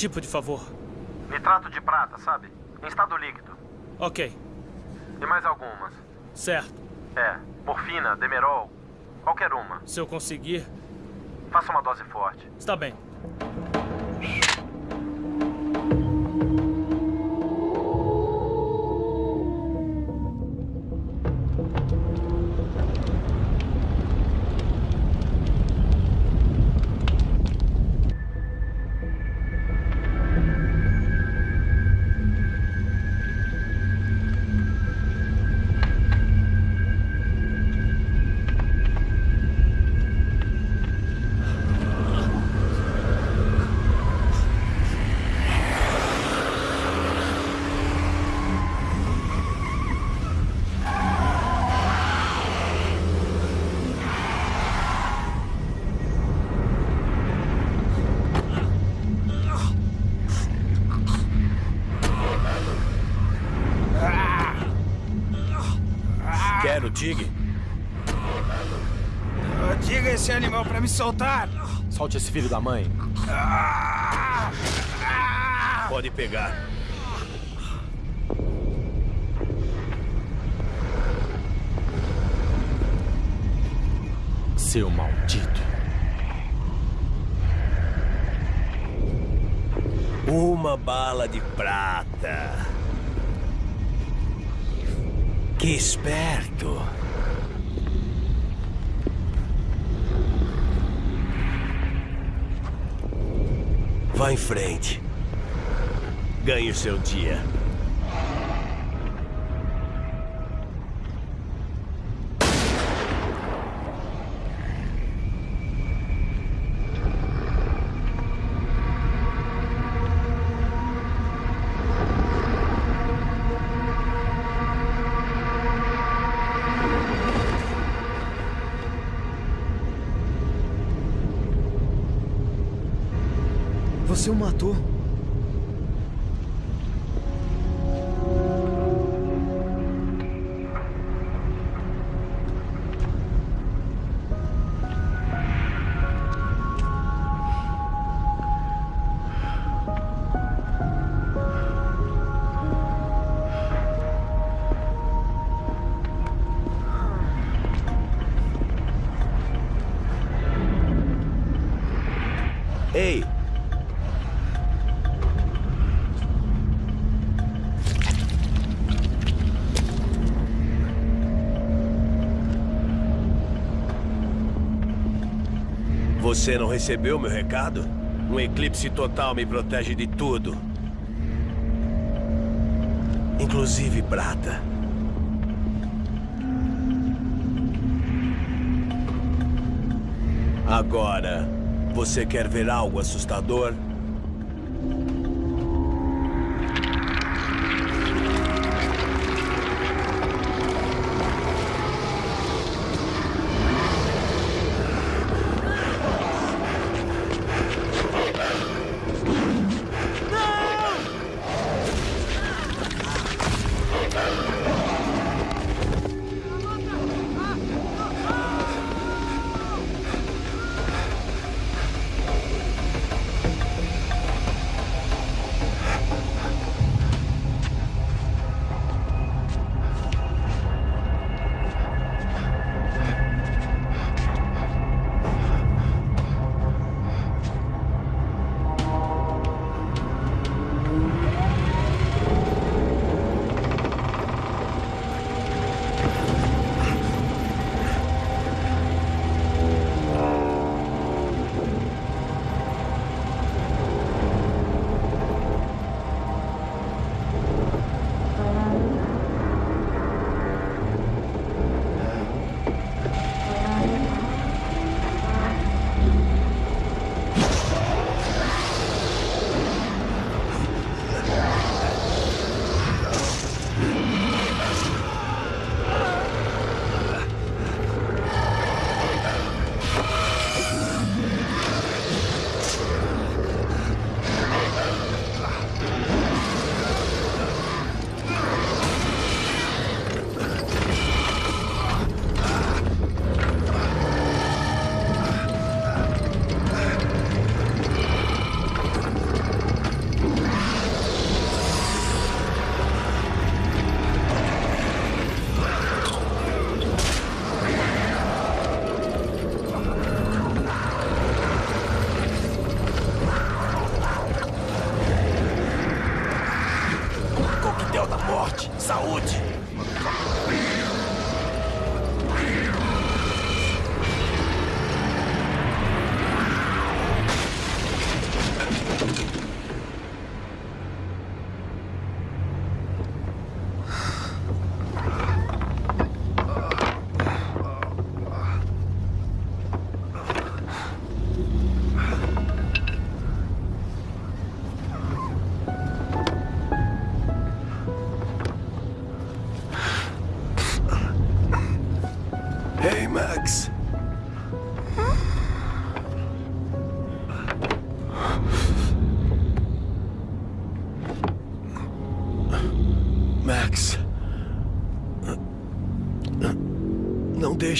Tipo de favor? Nitrato de prata, sabe? Em estado líquido. Ok, E mais algumas. certo. É, morfina, demerol, qualquer uma. Se eu conseguir, Faça uma dose forte. está bem. Soltar. Solte esse filho da mãe. Pode pegar. Seu maldito. Uma bala de prata. Que esperto. Vá em frente. Ganhe o seu dia. Você não recebeu meu recado? Um eclipse total me protege de tudo. Inclusive prata. Agora, você quer ver algo assustador?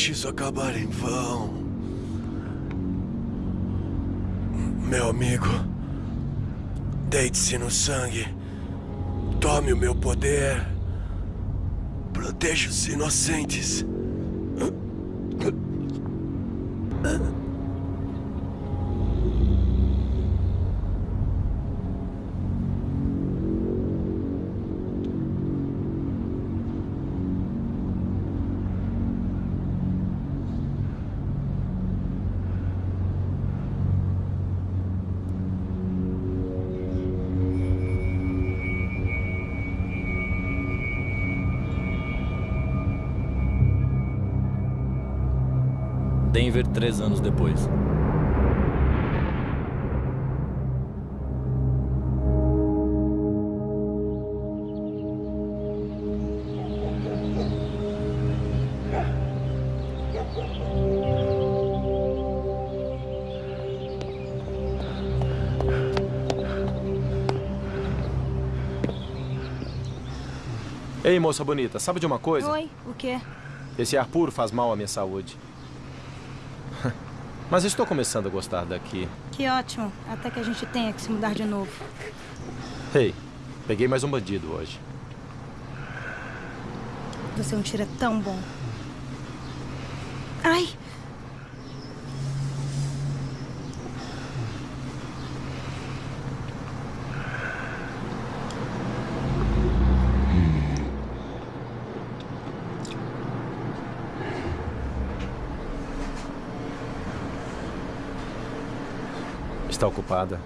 Deixe isso acabar em vão. Meu amigo, deite-se no sangue. Tome o meu poder. Proteja os inocentes. Denver, três anos depois. Ei, moça bonita, sabe de uma coisa? Oi, o quê? Esse ar puro faz mal à minha saúde. Mas estou começando a gostar daqui. Que ótimo. Até que a gente tenha que se mudar de novo. Ei, peguei mais um bandido hoje. Você é um tiro tão bom. Está ocupada?